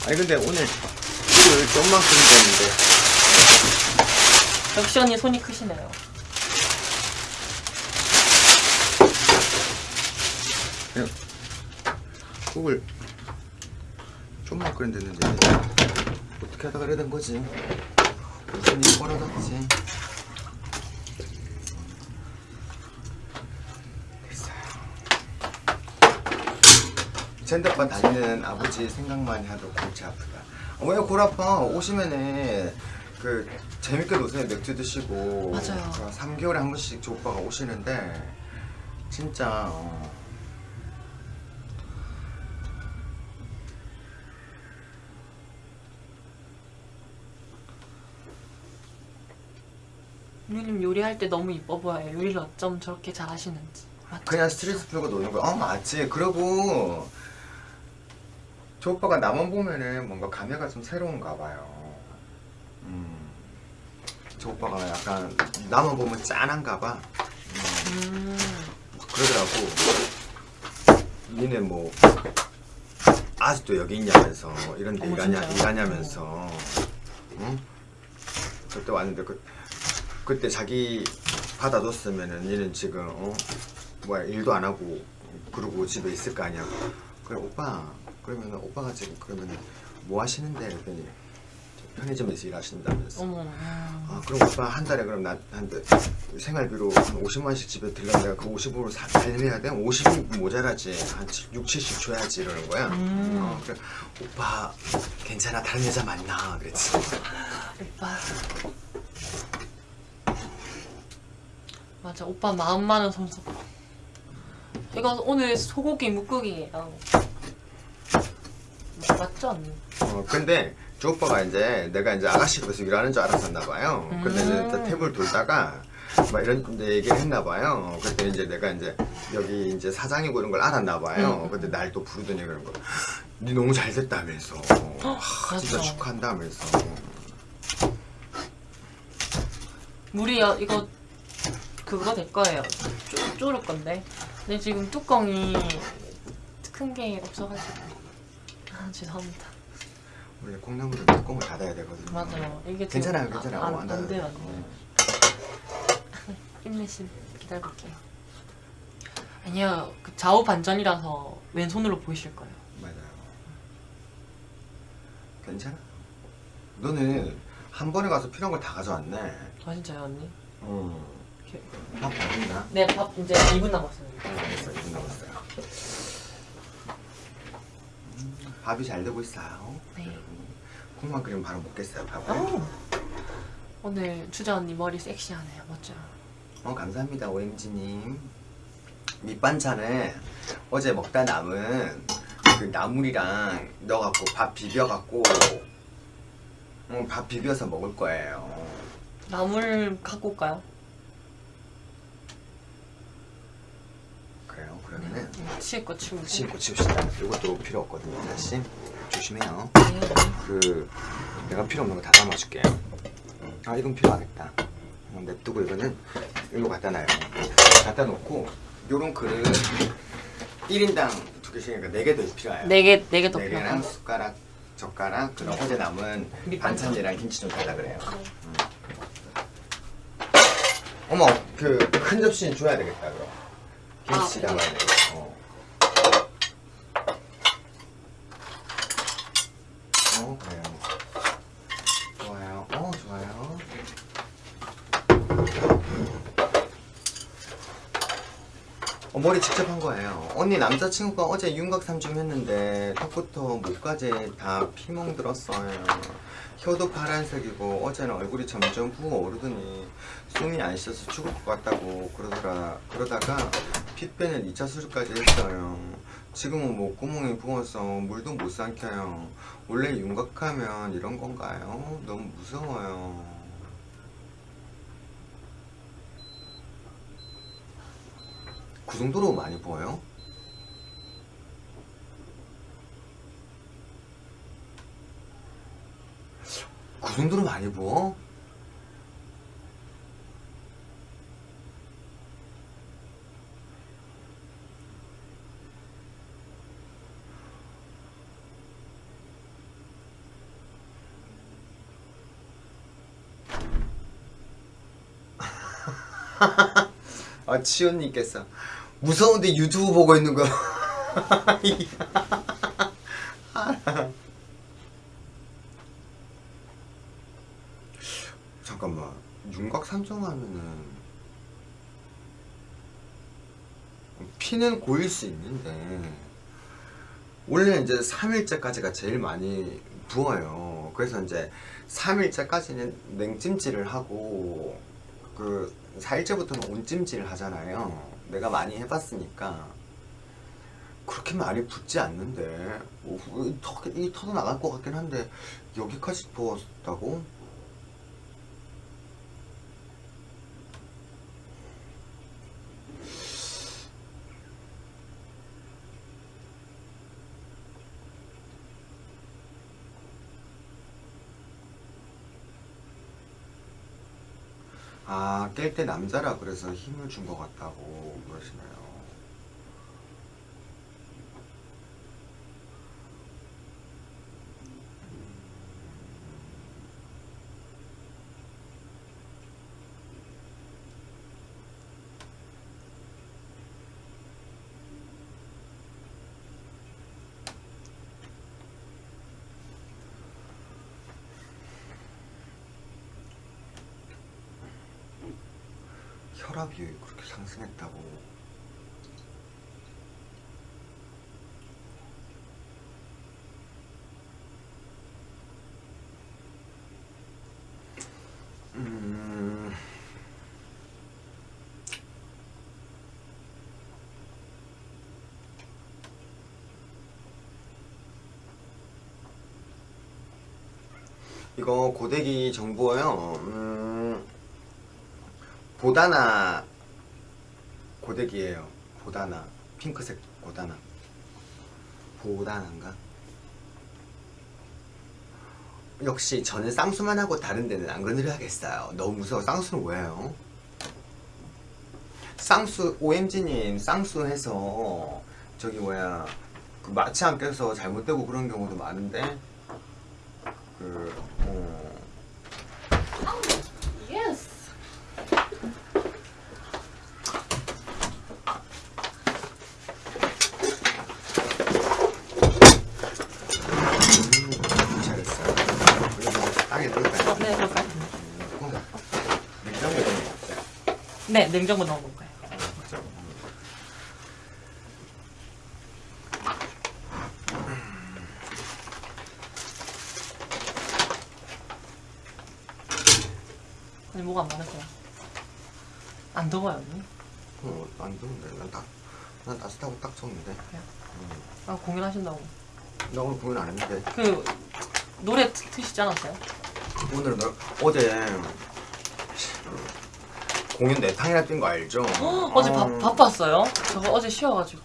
아니 근데 오늘 술을 좀만 끓이는데 역시 언니 손이 크시네요. 그냥 국을 좀만 끓이는데 어떻게 하다가 이래 된 거지? 손이 벌어졌지. 젠더바 다니는 아버지 생각만 해도 골치 아프다. 어, 왜골 아파? 오시면은 그 재밌게 노세요. 맥주 드시고. 맞아요. 3개월에 한 번씩 저 오빠가 오시는데 진짜 어, 누님 요리할 때 너무 이뻐 보여요. 요리를 어쩜 저렇게 잘하시는지. 맞죠? 그냥 스트레스 풀고 노는 거야. 어 맞지. 그리고 저 오빠가 나만 보면은 뭔가 감회가 좀 새로운가 봐요. 음. 저 오빠가 약간 나만 보면 짠한가 봐. 음. 음. 그러더라고. 니네 뭐 아직도 여기 있냐면서 이런 데 일하냐? 일하냐면서 응? 그때 왔는데 그 그때 자기 받아줬으면은 니는 지금 어 뭐야 일도 안 하고 그러고 집에 있을 거 아니야. 그래 오빠 그러면은 오빠가 지금 그러면은 뭐 하시는데 그랬더니 편의점에서 일하신다면서. 어머. 음. 아 그럼 오빠 한 달에 그럼 나한테 생활비로 한 50만 원씩 집에 들려면 내가 그 50으로 사, 살려야 돼? 50이 모자라지 한 6, 70 줘야지 이러는 거야 음. 어, 그래 오빠 괜찮아 다른 여자 만나 그랬지 오빠. 맞아, 오빠 마음 많은 손수. 이거 오늘 소고기 묵국이에요. 맞죠, 언니? 어, 근데 저 오빠가 이제 내가 이제 아가씨 집에서 일하는 줄 알았었나 봐요 근데 이제 음. 테이블 돌다가 막 이런 얘기를 했나 봐요 그때 이제 내가 이제 여기 이제 사장이고 이런 걸 알았나 봐요 음. 근데 날 또 부르더니 그런 거니 너무 잘 됐다면서 하, 진짜. 축하한다면서 물이 요 이거 그거 될 거예요. 쪼, 쪼를 건데. 근데 지금 뚜껑이 큰 게 없어가지고. 아, 죄송합니다. 원래 콩나물은 뚜껑을 닫아야 되거든요. 맞아요. 이게 괜찮아요, 괜찮아요. 안, 어, 안, 안 돼요, 안 돼요. 어. 힘내심 기다려볼게요. 아니요, 그 좌우 반전이라서 왼손으로 보이실 거예요. 맞아요. 괜찮아? 너는 한 번에 가서 필요한 걸 다 가져왔네. 아 진짜요, 언니? 응. 이렇게. 밥 먹었나? 네, 밥 이제 2분 남았어요. 알겠어, 이분 남았어요. 음, 밥이 잘 되고 있어요. 네. 콩만 끓이면 바로 먹겠어요, 밥을. 오! 오늘 주자 언니 머리 섹시하네요, 멋져요. 어, 감사합니다, OMG님. 밑반찬은 어제 먹다 남은 그 나물이랑 넣어갖고 밥 비벼갖고 어, 밥 비벼서 먹을 거예요. 나물 갖고 올까요? 그러면은 네, 거 치우고. 씻고 치웁시다. 이것도 필요 없거든요, 사실. 조심해요. 네, 네. 그 내가 필요 없는 거 다 담아줄게. 아 이건 필요하겠다. 어, 냅두고 이거는 일로 갖다 놔요. 갖다 놓고 요런 그릇 1인당 두 개씩이니까 4개 더 필요해요. 네 개, 네개더네 개랑 필요하고. 숟가락, 젓가락, 그럼 어제 남은 밑반찬. 반찬이랑 김치 좀 달라 그래요. 음. 어머, 그 큰 접시는 줘야 되겠다 그럼. 김치 아, 담아야 돼. 어. 어, 그래요. 좋아요. 어, 좋아요. 어머, 머리 직접 한 거예요. 언니 남자친구가 어제 윤곽 3점 했는데 턱부터 목까지 다 피멍 들었어요. 혀도 파란색이고 어제는 얼굴이 점점 부어오르더니 숨이 안 쉬어서 죽을 것 같다고 그러더라 그러다가 피 빼는 2차 수술까지 했어요. 지금은 목구멍이 부어서 물도 못 삼켜요. 원래 윤곽하면 이런 건가요? 너무 무서워요. 그 정도로 많이 부어요? 그 정도로 많이 부어? 아 치연님께서 무서운데 유튜브 보고 있는 거 잠깐만. 윤곽 산정하면은 피는 고일 수 있는데 원래 이제 3일째까지가 제일 많이 부어요. 그래서 이제 3일째까지는 냉찜질을 하고 그 4일째부터는 온찜질을 하잖아요 내가 많이 해봤으니까 그렇게 많이 붓지 않는데 어, 이, 턱, 이 턱도 나갈 것 같긴 한데 여기까지 부었다고? 아, 깰때 남자라 그래서 힘을 준 것 같다고 그러시네요. 혈압이 그렇게 상승했다고. 음. 이거 고데기 정보요. 음. 보다나 고데기예요. 보다나 핑크색 보다나 보다나인가? 역시 저는 쌍수만 하고 다른 데는 안 건드려야겠어요. 너무 무서워. 쌍수는 뭐예요? 쌍수 OMG님 쌍수 해서 저기 뭐야 그 마취 안 껴서 잘못되고 그런 경우도 많은데 그 어. Yes. 음, 잘했어요. 그래서 땅에 넣을까요? 어, 네, 그럴까요? 뭔가 냉장고에 넣는 거 같아요. 네, 냉장고 넣어 볼까요? 그죠? 아니 뭐가 안 많을까요? 안 더워요 언니? 어, 안 좋은데. 난 딱, 난 따뜻하고 딱 좋은데. 아 공연하신다고 나 오늘 공연 안 했는데. 그 노래 트- 트시지 않았어요? 오늘 너, 어제 공연 네 탕이나 뛴 거 알죠? 어제 바, 어, 바빴어요? 저거 어제 쉬어가지고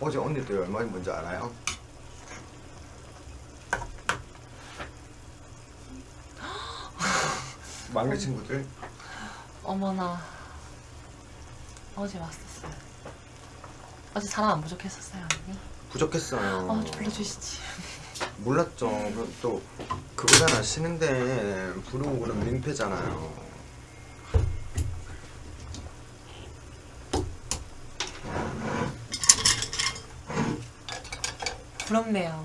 어제 언니들 얼마 힘든지 알아요? 막내 친구들 어머나 어제 왔었어요 어제 사람 안 부족했었어요 언니? 부족했어요. 아 불러주시지 몰랐죠. 또 그거잖아. 쉬는데 부르고 그러면 민폐잖아요. 부럽네요.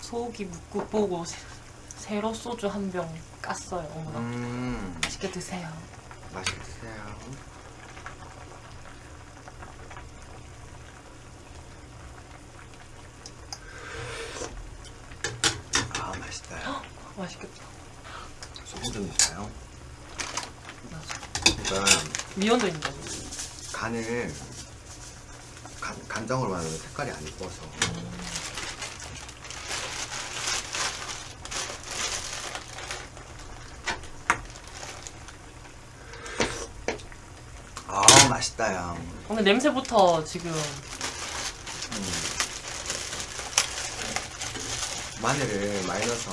소고기 묵고 보고 세로 소주 한 병 깠어요. 어머나. 음. 맛있게 드세요. 맛있게 드세요. 그러니까 미원도 있는데. 간을 간, 간장으로 만들면 색깔이 안 이뻐서. 아 맛있다 야. 오늘 냄새부터 지금. 마늘을 많이 넣어서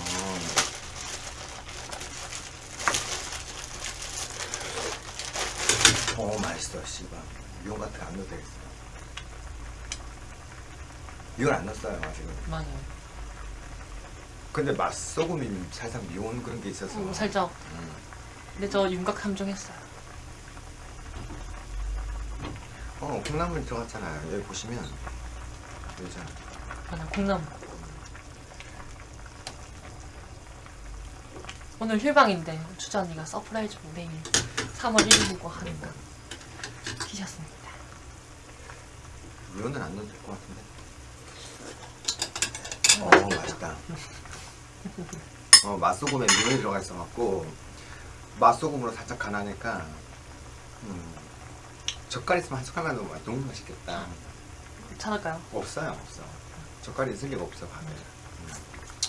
어 맛있어 씨발 미원 같은 거안 넣어도 되겠어 미원 안 넣었어요 지금 많이. 근데 맛소금이 살짝 미원 그런 게 있어서 음, 살짝. 음. 근데 저 윤곽 함정했어요. 어 콩나물 들어갔잖아요 여기 보시면 여기잖아 맞아, 콩나물. 오늘 휴방인데 주자 언니가 surprise로 내일 3월 1일이라고 하는 거 키셨습니다. 미원은 안 넣어도 될 것 같은데 어 맛있다 어 맛소금에 미원이 들어가 있어갖고 맛소금으로 살짝 간하니까 음, 젓갈 있으면 한 숟갈만 넣으면 너무 맛있겠다 찾을까요? 없어요 없어 젓갈이 있을 리가 없어 밥에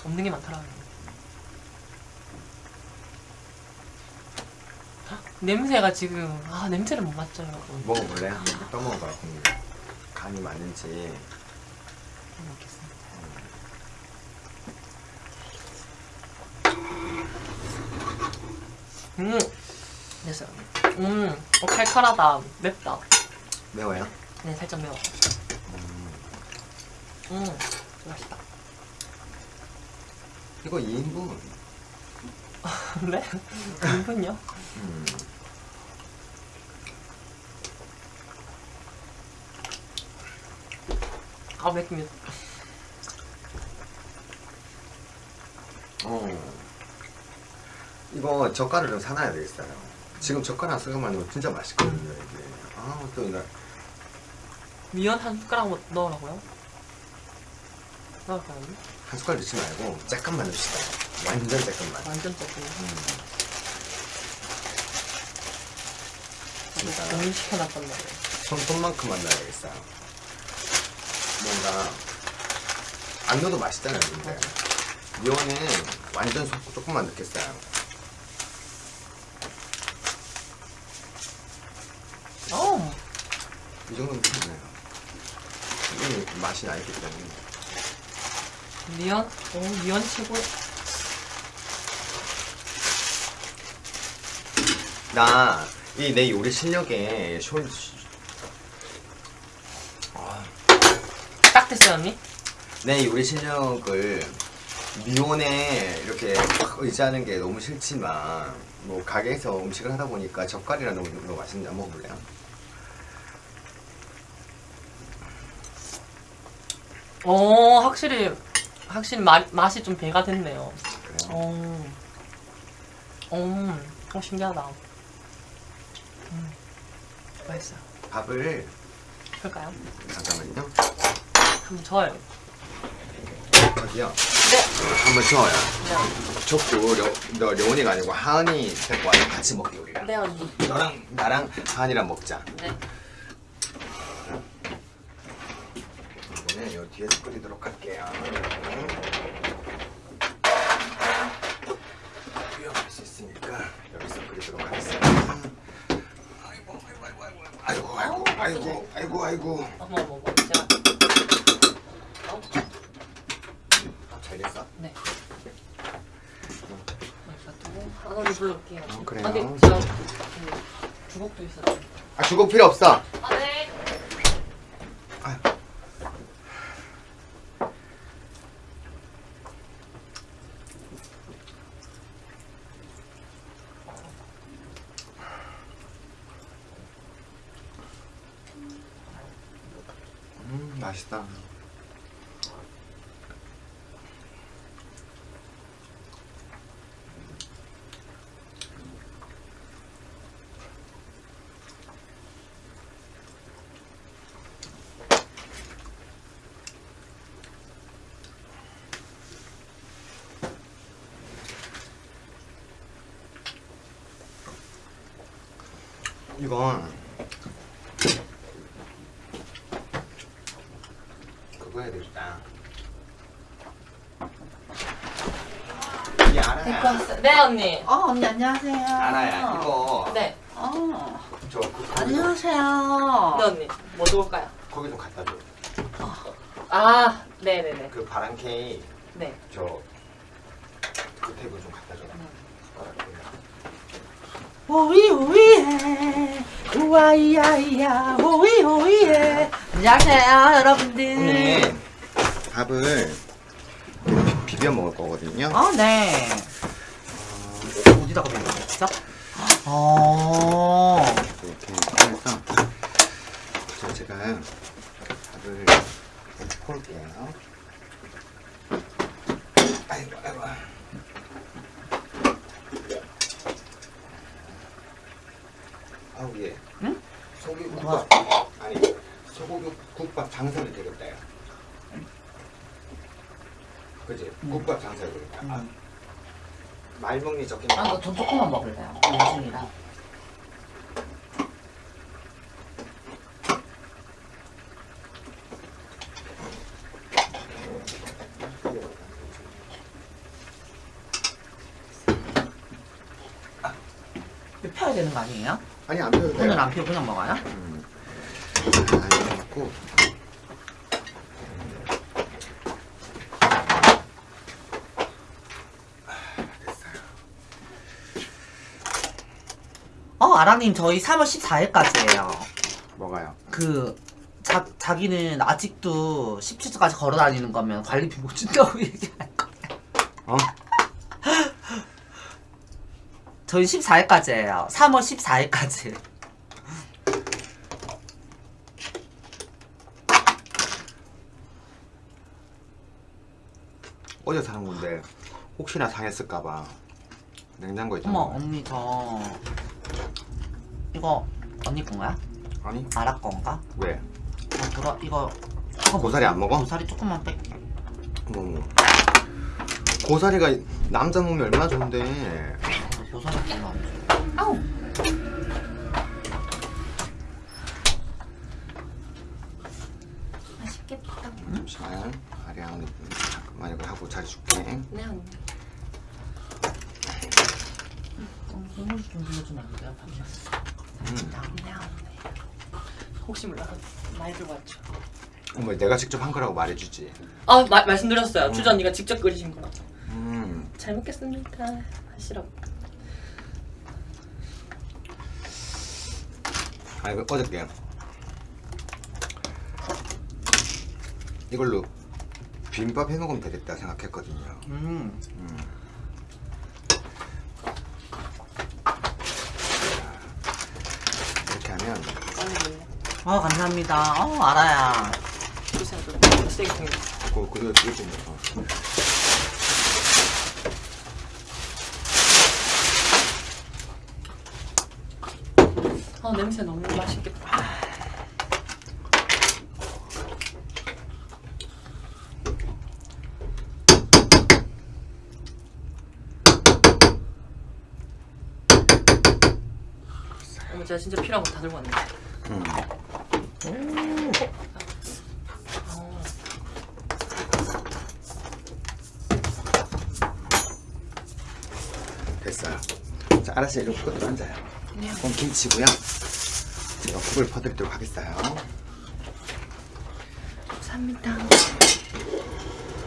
없는 게 많더라고요. 냄새가 지금 아 냄새를 못 맡죠 여러분. 먹어볼래? 한번 떠먹어봐 국물 간이 맞는지 먹겠습니다. 음 됐어요. 음 어, 칼칼하다 맵다. 매워요? 네 살짝 매워. 음, 음 맛있다. 이거 2인분 네? 은근요? 음. 아 맵습니다. 어. 이거 젓갈을 좀 사놔야 되겠어요. 지금 젓갈 한 숟갈만 넣으면 진짜 맛있거든요, 이게. 아, 또 이날 미연 한 숟가락 넣- 넣으라고요? 넣을까요? 한 숟갈 넣지 말고 잠깐만 넣읍시다. 완전 잠깐만. 완전 조 금. 진짜 너무 시켜놨단 말이에요. 손톱만큼만 넣어야 되겠어요. 뭔가 안 넣어도 맛있잖아요, 근데. 미원은 완전 소- 조금만 넣겠어요. 어, 이 정도면 괜찮아요. 이게 맛이 나있기 때문에. 미연? 오, 미연 최고. 나 이 내 요리 실력에 쇼, 아, 딱 됐어요, 언니? 내 요리 실력을 미온에 이렇게 확 의지하는 게 너무 싫지만 뭐 가게에서 음식을 하다 보니까 젓갈이랑 너무, 너무 맛있는데 한번 먹어볼래요? 오, 확실히, 확실히 맛, 맛이 좀 배가 됐네요. 그래요? 오, 오, 어, 신기하다. 음, 맛있어요. 밥을 그럴까요? 잠깐만요 한번 저어요. 어디요? 네. 한번 저어요 네. 족도 려, 너 려운이가 아니고 하은이 데리고 와서 같이 먹게 우리랑 네, 언니. 너랑 나랑 하은이랑 먹자 네. 이번에 요 뒤에서 끓이도록 할게요. 위험할 수 있으니까 여기서 끓이도록 하겠습니다. 아이고 아이고 아이고 아이고 어머, 어머, 어머. 제가. 어? 밥잘 됐어? 네. 하나를 불러올게요. 어, 그래요? 아, 근데 제가 그 주걱도 있어요. 아 주고 필요 없어. 아, 네. 아유. 음 맛있다. 이건 그거 해야 되겠다. 이 알아야. 네 언니. 어 언니 안녕하세요. 알아야 이거 네. 어 저 그, 안녕하세요. 네 언니. 뭐 좋을까요? 거기 좀 갖다 줘. 아 네네네. 그 바람 케이크 네. 저 테이블 좀 갖다 줘. 오이 오이해 우와이야이야 오이 오이해 안녕하세요 여러분들. 오늘 밥을 비- 비벼 먹을 거거든요. 어 네. 먹는 거죠? 어. 이렇게 해서 저 제가 밥을 이렇게 콜게요. 아이고 아이고. 아우 예. 응? 소고기 뭐야? 국밥 아니 소고기 국밥 장사를 되겠다. 요 그지? 국밥 장사를 되겠다. 아, 음. 말먹니 너돈 조금만 먹을래요. 이거 펴야 되는 거 아니에요? 아니 안 펴도 돼요. 오늘 안 펴고 그냥 먹어요? 음. 아, 이거 갖고 됐어요. 어, 아랑님, 저희 3월 14일까지예요. 뭐가요? 그, 자, 자기는 아직도 17주까지 걸어 다니는 거면 관리비 못 준다고 얘기할 거예요. 어? 저희 14일까지예요. 3월 14일까지. 어제 사는 건데 혹시나 상했을까봐 냉장고에 어머, 있잖아. 언니, 저. 이거, 언니 건가요? 아니 아라 건가? 왜? 어, 돌아, 이거. 이거 고사리 안 먹어? 고사리 조금만 뺄게. 뭐 고사리가 남자 몸이 얼마나 좋은데 어, 고사리 별로 안 좋아. 아우! 맛있겠다. 잠시만 아리아 언니 잠깐만 이거 하고 자리 줄게 네 언니. 어, 국물 좀 빌려주면 안 돼요? 잠시만. 음. 네 언니. 혹시 몰라서 많이 들고 왔죠. 어머 내가 직접 한 거라고 말해주지 아 마, 말씀드렸어요. 추자 언니가 직접 끓이신 거. 음잘 먹겠습니다. 하시라고. 아 이거 어저께 이걸로 비빔밥 해 먹으면 되겠다 생각했거든요 음. 이렇게 하면 언니 아, 감사합니다. 어, 알아야. 그 그거 그게 좀 어. 아 냄새 너무 맛있겠다. 어머 제가 진짜 필요한 거 다 들고 왔네. 음. 됐어요 자 알았어요 이렇게 끝으로 앉아요 네. 그럼 김치고요 제가 국을 퍼드리도록 하겠어요 감사합니다.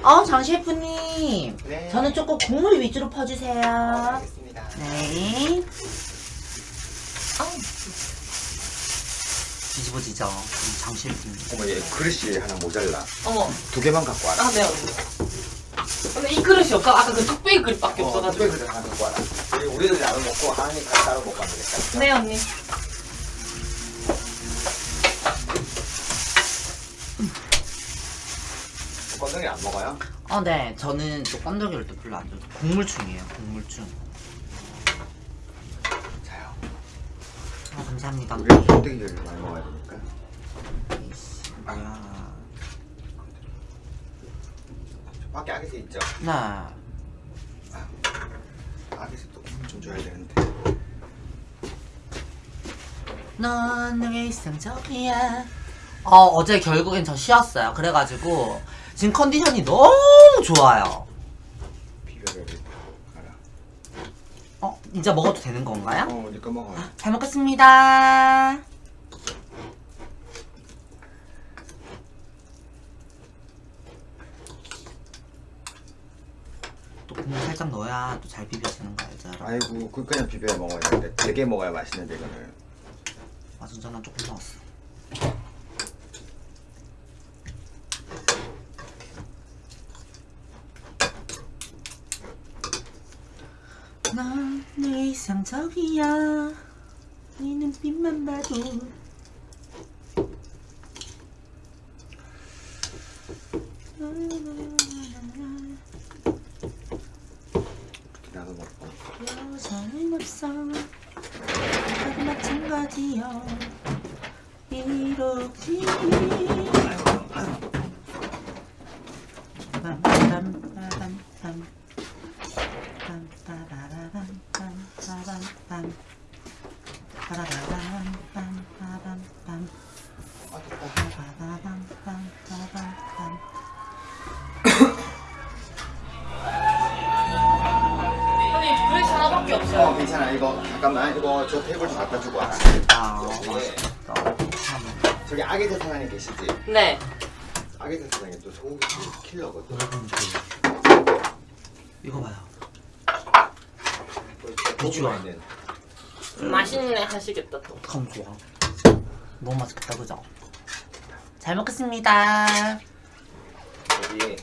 어, 장 셰프님. 네. 저는 조금 국물 위주로 퍼주세요. 알겠습니다 네. 뒤집어지죠. 우리 장 셰프님. 어머 얘 그릇이 하나 모자라 어머 두 개만 갖고 와라 아 네. 근데 이 그릇이 없어. 아까 그 뚝배기 그릇밖에 없어가지고. 어, 그릇 하나 갖고 와라 우리- 우리들 나눠 먹고 하나님 다 따로 먹고 하면 되겠다 네 언니. 건더기 안 먹어요? 어, 네. 저는 또 건더기를 또 별로 안 좋아해요. 국물충이에요, 국물충. 자요 아, 감사합니다. 우리 건더기를 많이 먹어야 되니까 뭐야. 밖에 아기새 있죠? 네. 아기새 또좀 줘야 되는데 넌 내게 이상적이야 어 어제 결국엔 저 쉬었어요 그래가지고 지금 컨디션이 너무 좋아요. 어 이제 먹어도 되는 건가요? 어, 니꺼 먹어. 잘 먹겠습니다 또 국물 살짝 넣어야 또 잘 비벼지는 거 알죠? 아이고, 그 그냥 비벼 먹어야 되는데 되게 먹어야 맛있는데 이거는. 마순전은 조금 넣었어. 넌내 이상적이야. 네 눈빛만 봐도. 이렇게 나도 먹고. 여자는 없어 마찬가지여 이렇게. 빰빰빰빰빰. 빰빠라라밤 빰빰빰빰 저 테이블 좀 갖다 주고 와. 아 맛있겠다 저기 아기들 사장님 계시지? 네. 아기들 사장님 또 소고기 킬러거든. 이거 봐요 비주얼 있는. 맛있네 하시겠다 또. 어떡하면 좋아 너무 맛있겠다 그죠? 잘 먹겠습니다 여기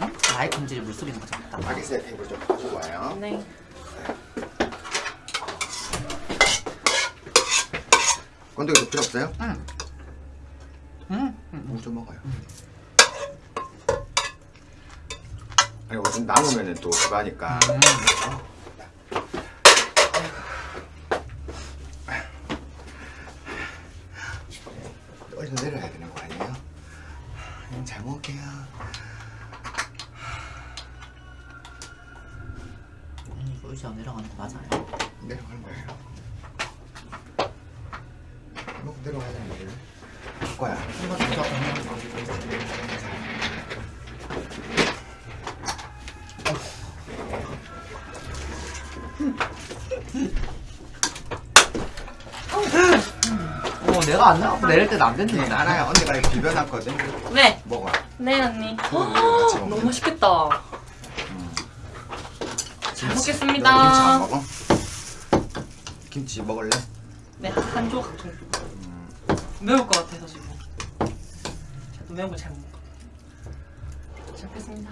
응? 아이 금질이 물소리 나지 않다 아기새 테이블 좀 가지고 와요. 네. 건더기 필요 없어요? 응. 응? 응. 뭐 좀 먹어요. 아니 이거 좀 남으면은 또 하니까. 얼른 내려야 되는 거 아니에요? 그냥 잘 먹을게요. 음, 이거 의자 내려가는 거 맞아요? 내려가는 거예요. 먹고 내려가자는 거예요. 거야. 이거 진짜 어 내가 안 나가고 내릴 때는 안 네, 됐는데 알아요. 언니가 이거 비벼놨거든. 네. 먹어. 네 언니. 같이. 너무 맛있겠다. 잘 김치 안 먹겠습니다. 먹어? 김치 먹을래? 네, 한 조각 정도. 매울 것 같아서 지금. 저도 매운 거. 잘 먹겠습니다.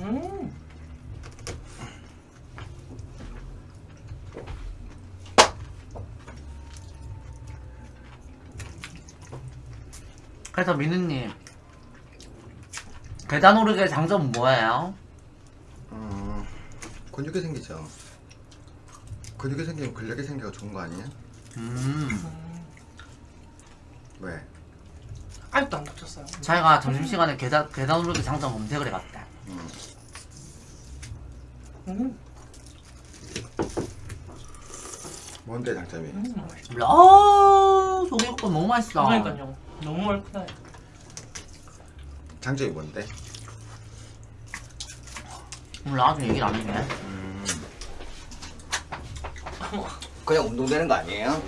음. 그래서 민우님 계단 오르기의 장점은 뭐예요? 어, 근육이 생기죠. 근육이 생기면 근력이 생겨가 좋은 거 아니에요? 음 왜? 아직도 안 다쳤어요. 자기가 점심시간에 계단, 계단 오르기 장점 검색을 해봤대 음. 음. 뭔데 장점이? 음. 몰라 아 소개국밥 너무 맛있어 그러니까요. 너무 얼큰해. 장점이 뭔데? 몰라 아직 얘기를 안 했네 음. 그냥 운동되는 거 아니에요?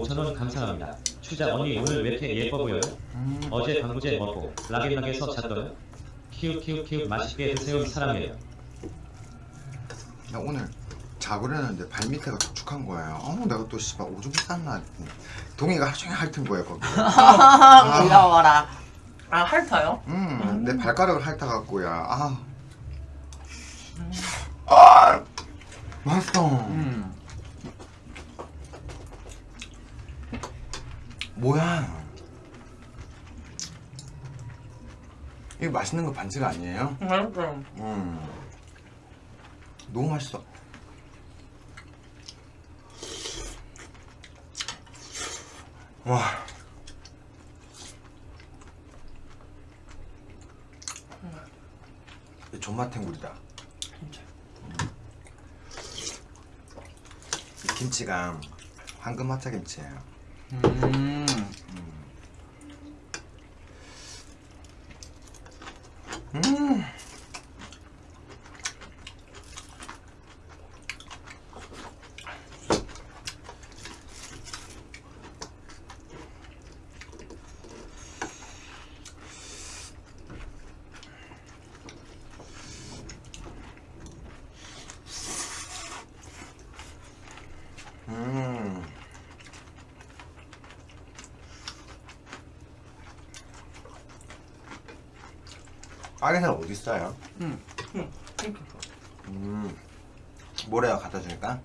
5천원 감사합니다. 추자 언니 오늘 왜 이렇게 예뻐 보여요? 음. 어제 광고제 먹고 라겐락에서 잤던 키읔 키읔 키읔 맛있게 드세요 사람이에요. 나 오늘 자고려는데 발밑에가 축축한 거예요. 어, 내가 또 씨발 오줌 쌌나 동이가 하루 종일 핥은 거예요 거기. 아, 귀여워라. 아 핥아요? 음, 음. 발가락을 핥아갖고야. 아, 음. 아, 맛있어. 음. 뭐야? 이거 맛있는 거 반칙 아니에요? 맛있어요. 음. 너무 맛있어. 와. 이 존맛탱구리다. 진짜. 이 김치가 황금 마차 김치예요. 음. 음. 있어요? 응. 음. 모래가 갖다 주니까?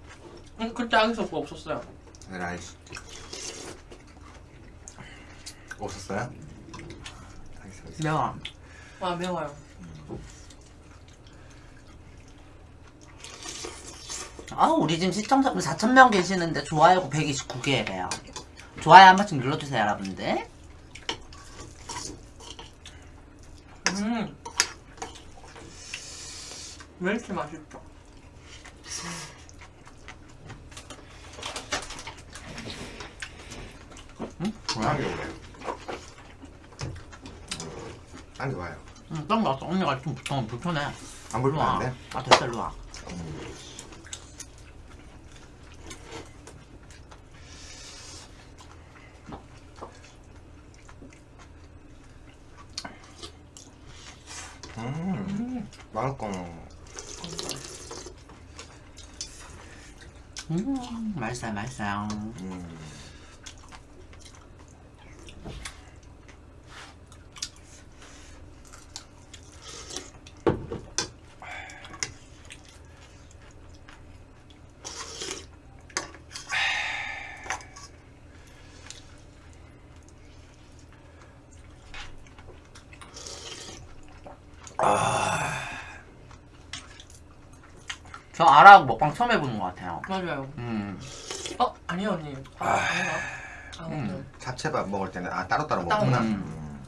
응, 그때 아기서 그거 없었어요. 라이스. 없었어요? 알겠어, 알겠어. 매워. 아, 매워요. 아, 우리 지금 시청자분 4,000명 계시는데 좋아요가 129개래요. 좋아요 한 번씩 눌러주세요, 여러분들. 음. 왜 이렇게 맛있죠? 딴게 오래. 딴게 와요. 응, 딱 나왔어. 언니가 좀 불편, 불편해. 안. 불편한데? 아, 됐어, 일로 와. 음. 맛있고. 음, 맛있어요, 맛있어요. 음. 저 아라 먹방 처음 해보는 것 같아요. 맞아요. 음. 어, 아니요, 언니. 아, 아닌가? 아, 음. 잡채밥 먹을 때는 아 따로따로 따로. 먹구나. 음. 음.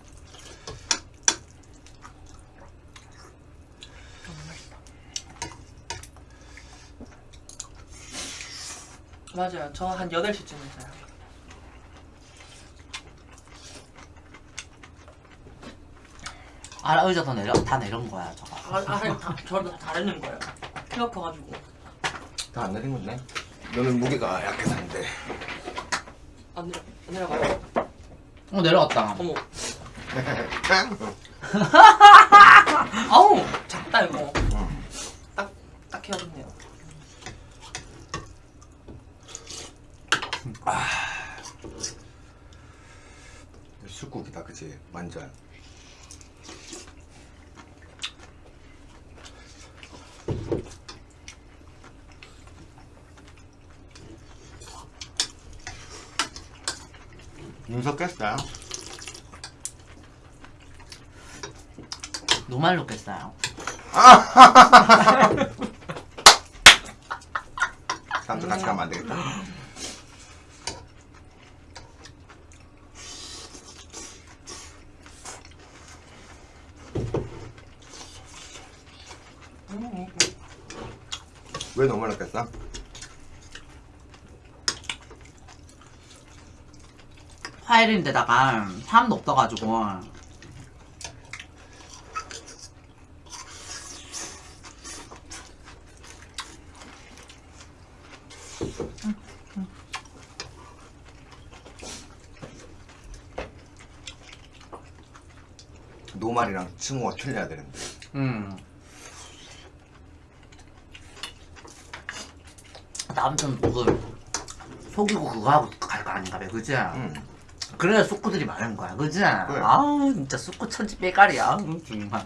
맞아요. 저 한 8시쯤에 자요. 아라 의자 더 내려, 다 내려온 거야, 저거. 아, 아, 다, 저도 다르는 거예요. 키 높아가지고. 다 안 내린 건데? 너는 무게가 약해서 안 돼. 안 내려, 안 내려가요. 어, 내려왔다. 어머. 아우, 작다, 이거. 딱, 딱 해야겠네요. 술국이다, 그치? 완전. 눈썹 깼어요? 노말 놓겠어요. 다음도 같이 가면 안 되겠다. 음, 왜 많이 깼어? 파일인데다가 사람도 없어가지고. 노 말이랑 칭호가 틀려야 되는데. 음. 다음 좀 그, 속이고 그거 하고 갈 거 아닌가 봐, 그지? 응. 그래야 쑥구들이 많은 거야, 그지? 아우, 진짜 쑥구 천지 빼가리야, 음, 정말.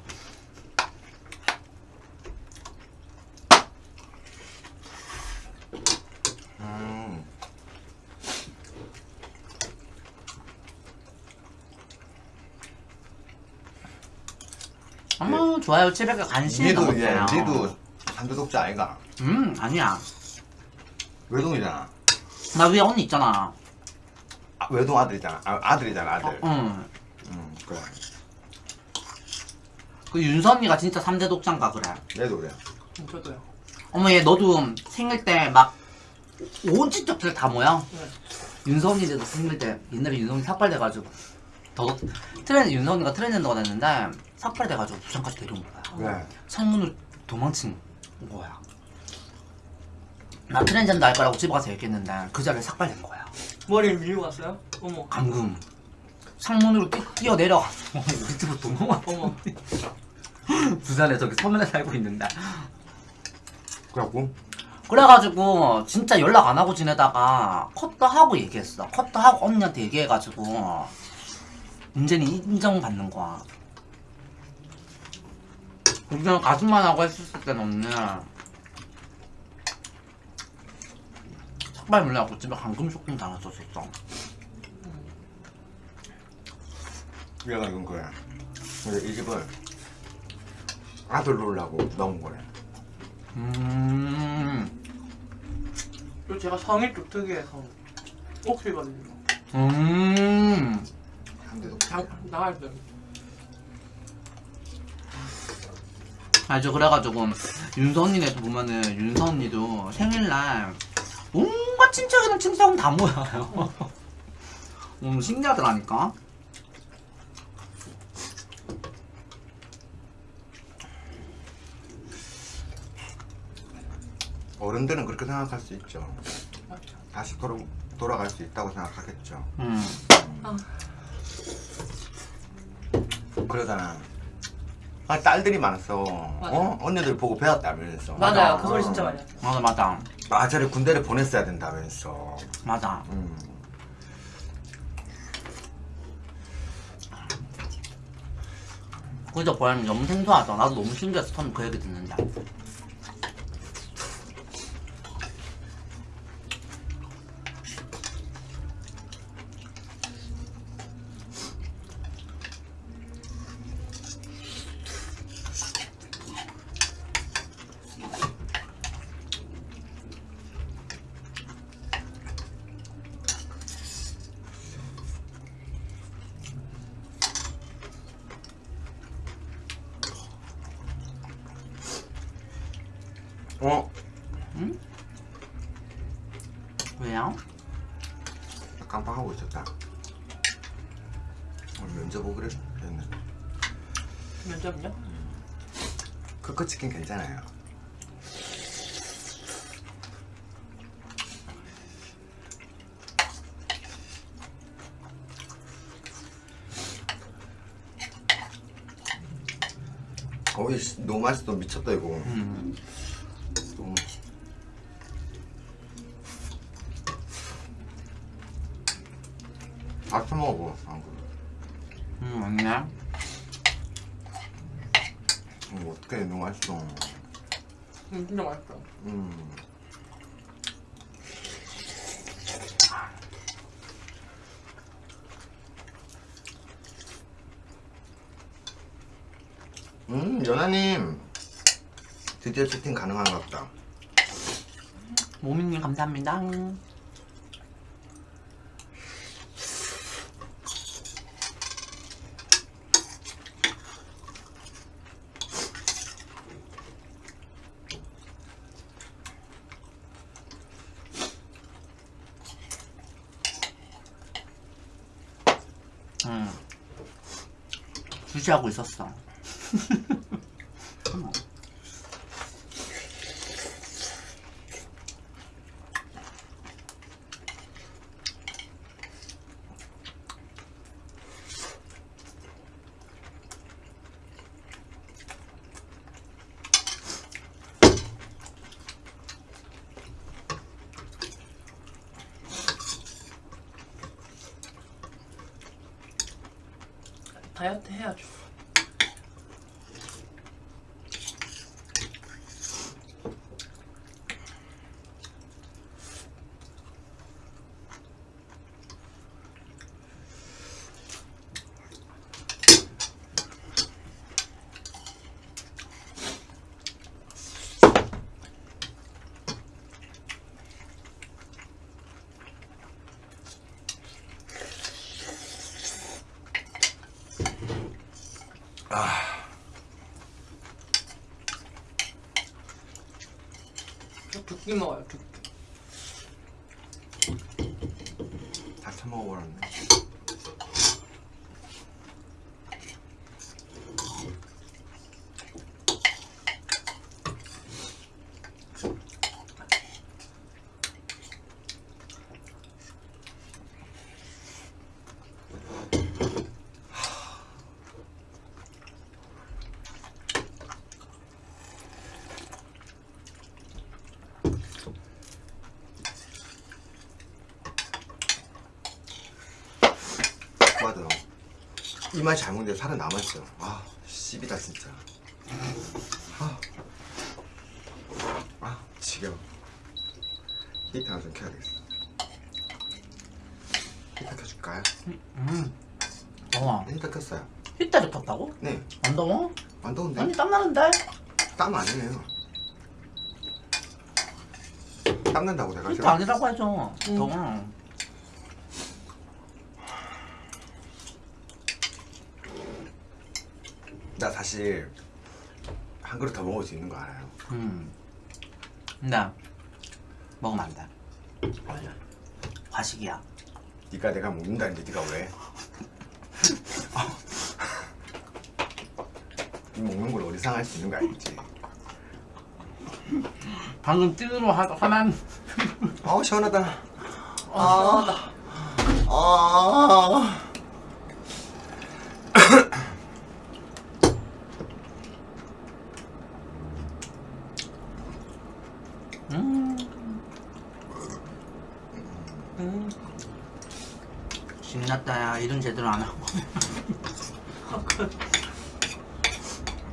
좋아요. 700개 간신히 니도 이제 넘었어요. 니도 삼두독자 아이가. 음 아니야. 외동이잖아. 나 위에 언니 있잖아. 아, 외동 아들이잖아. 아, 아들이잖아 아들. 응. 음 그래. 그 윤서 언니가 진짜 3대 독자인가 그래. 얘도 그래 음, 저도요. 어머 얘 너도 생일 때막 온 친척들 다 모여? 네. 윤서 언니도 생일 때 옛날에 윤서 언니 삭발돼가지고 더 윤서 언니가 트레이너가 됐는데 삭발돼가지고 부산까지 데려온 거야. 왜? 창문으로 도망친 거야. 나 트랜젠더 할 거라고 집에 가서 얘기했는데 그 자리에 삭발된 거야. 머리를 밀고 갔어요? 어머. 감금. 창문으로 뛰, 뛰어내려가서 우리 집으로 도망와 어머. 부산에 저기 서면에 살고 있는데. 그래갖고? 그래가지고 진짜 연락 안 하고 지내다가 컷도 하고 얘기했어. 컷도 하고 언니한테 얘기해가지고 문제는 인정받는 거야 그냥 가슴만 하고 했었을 때는 언니 삭발 물려갖고 집에 감금 쇼킹 당했었었어 얘가 이건 거야 근데 이 집을 아들 놀라고 넣은 거래 음, 그리고 제가 성이 좀 특이해서 옥시거든요. 음. 삼두독자 장 나갈 때. 아저 그래가지고 윤서 언니네도 보면은 윤서 언니도 생일날 온갖 친척이랑 친척은 다 모여요. 음 신기하더라니까. 어른들은 그렇게 생각할 수 있죠 다시 돌아, 돌아갈 수 있다고 생각하겠죠 음. 그러잖아 아, 딸들이 많았어 어? 언니들 보고 배웠다면서 맞아요. 어. 그 소리 진짜 많이 해요. 맞아 맞아 아 쟤를 군대를 보냈어야 된다면서 맞아. 음. 그저 보면 너무 생소하다. 나도 너무 신기해서 처음 그 얘기 듣는데. 어? 왜요? 깜빡하고 있었다 오늘 면접 오기로 했는데 면접요? 크크치킨 괜찮아요 어이 씨, 너무 맛있어 미쳤다 이거 음. 너무 밥좀 먹어 안 그래 음, 맞네. 음, 어떡해 너무 맛있어 음, 진짜 맛있어. 음. 음, 연하님 드디어 채팅 가능한가 보다. 모미님 감사합니다. 응. 주시하고 있었어. 이 맛이 잘 먹는데 살은 남았어. 아, 씹이다 진짜. 아, 아 지겨워. 히터 하나 좀 켜야 되겠어. 히터 켜줄까요? 음. 더워. 네, 히터 켰어요. 휘때를 켰다고? 네, 안 더워? 안 더운데? 아니 땀나는데? 땀 아니네요. 땀 난다고 내가 지금. 아니라고 해줘. 음. 더워. 나 사실 한 그릇 더 먹을 수 있는 거 알아요. 음. 나 먹으면 안 돼. 아니야. 과식이야. 네가 내가 먹는다는데 네가 왜? 이 먹는 걸 어디 상할 수 있는 거 알지? 방금 찐으로 하, 하면 아우 시원하다. 아 아. 음. 음. 신났다 야 일은 제대로 안 하고.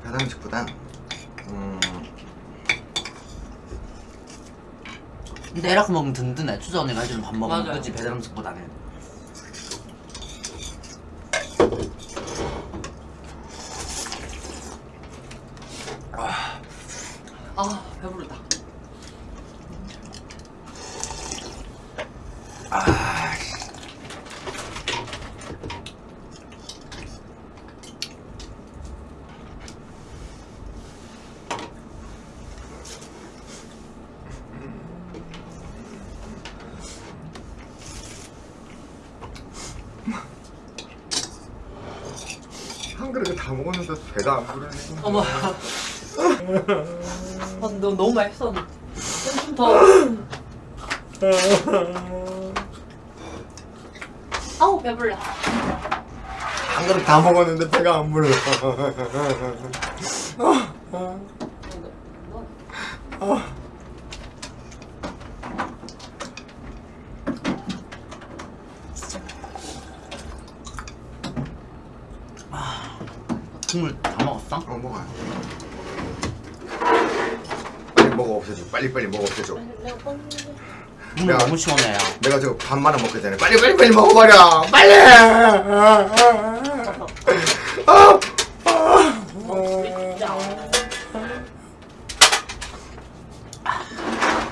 배달음식보다 음, 근데 에라크 먹으면 든든해. 추전이가 해주는 밥 먹으면. 맞아요. 그치? 배달 음식보다는 아 배부르다 한 그릇 다 먹었는데 배가 안 부르네. 어머 아, 맛있었는데 좀더. 아우 배불러. 한 그릇 다 먹었는데 배가 안 불러. 국물 다 먹었어? 어 먹어요. 빨리 먹어 없애줘. 빨리 빨리 먹어 없애줘. 국물 야. 너무 시원해요 내가 지금 반만 원 먹게 되네. 빨리 빨리 빨리 먹어버려. 빨리. 아,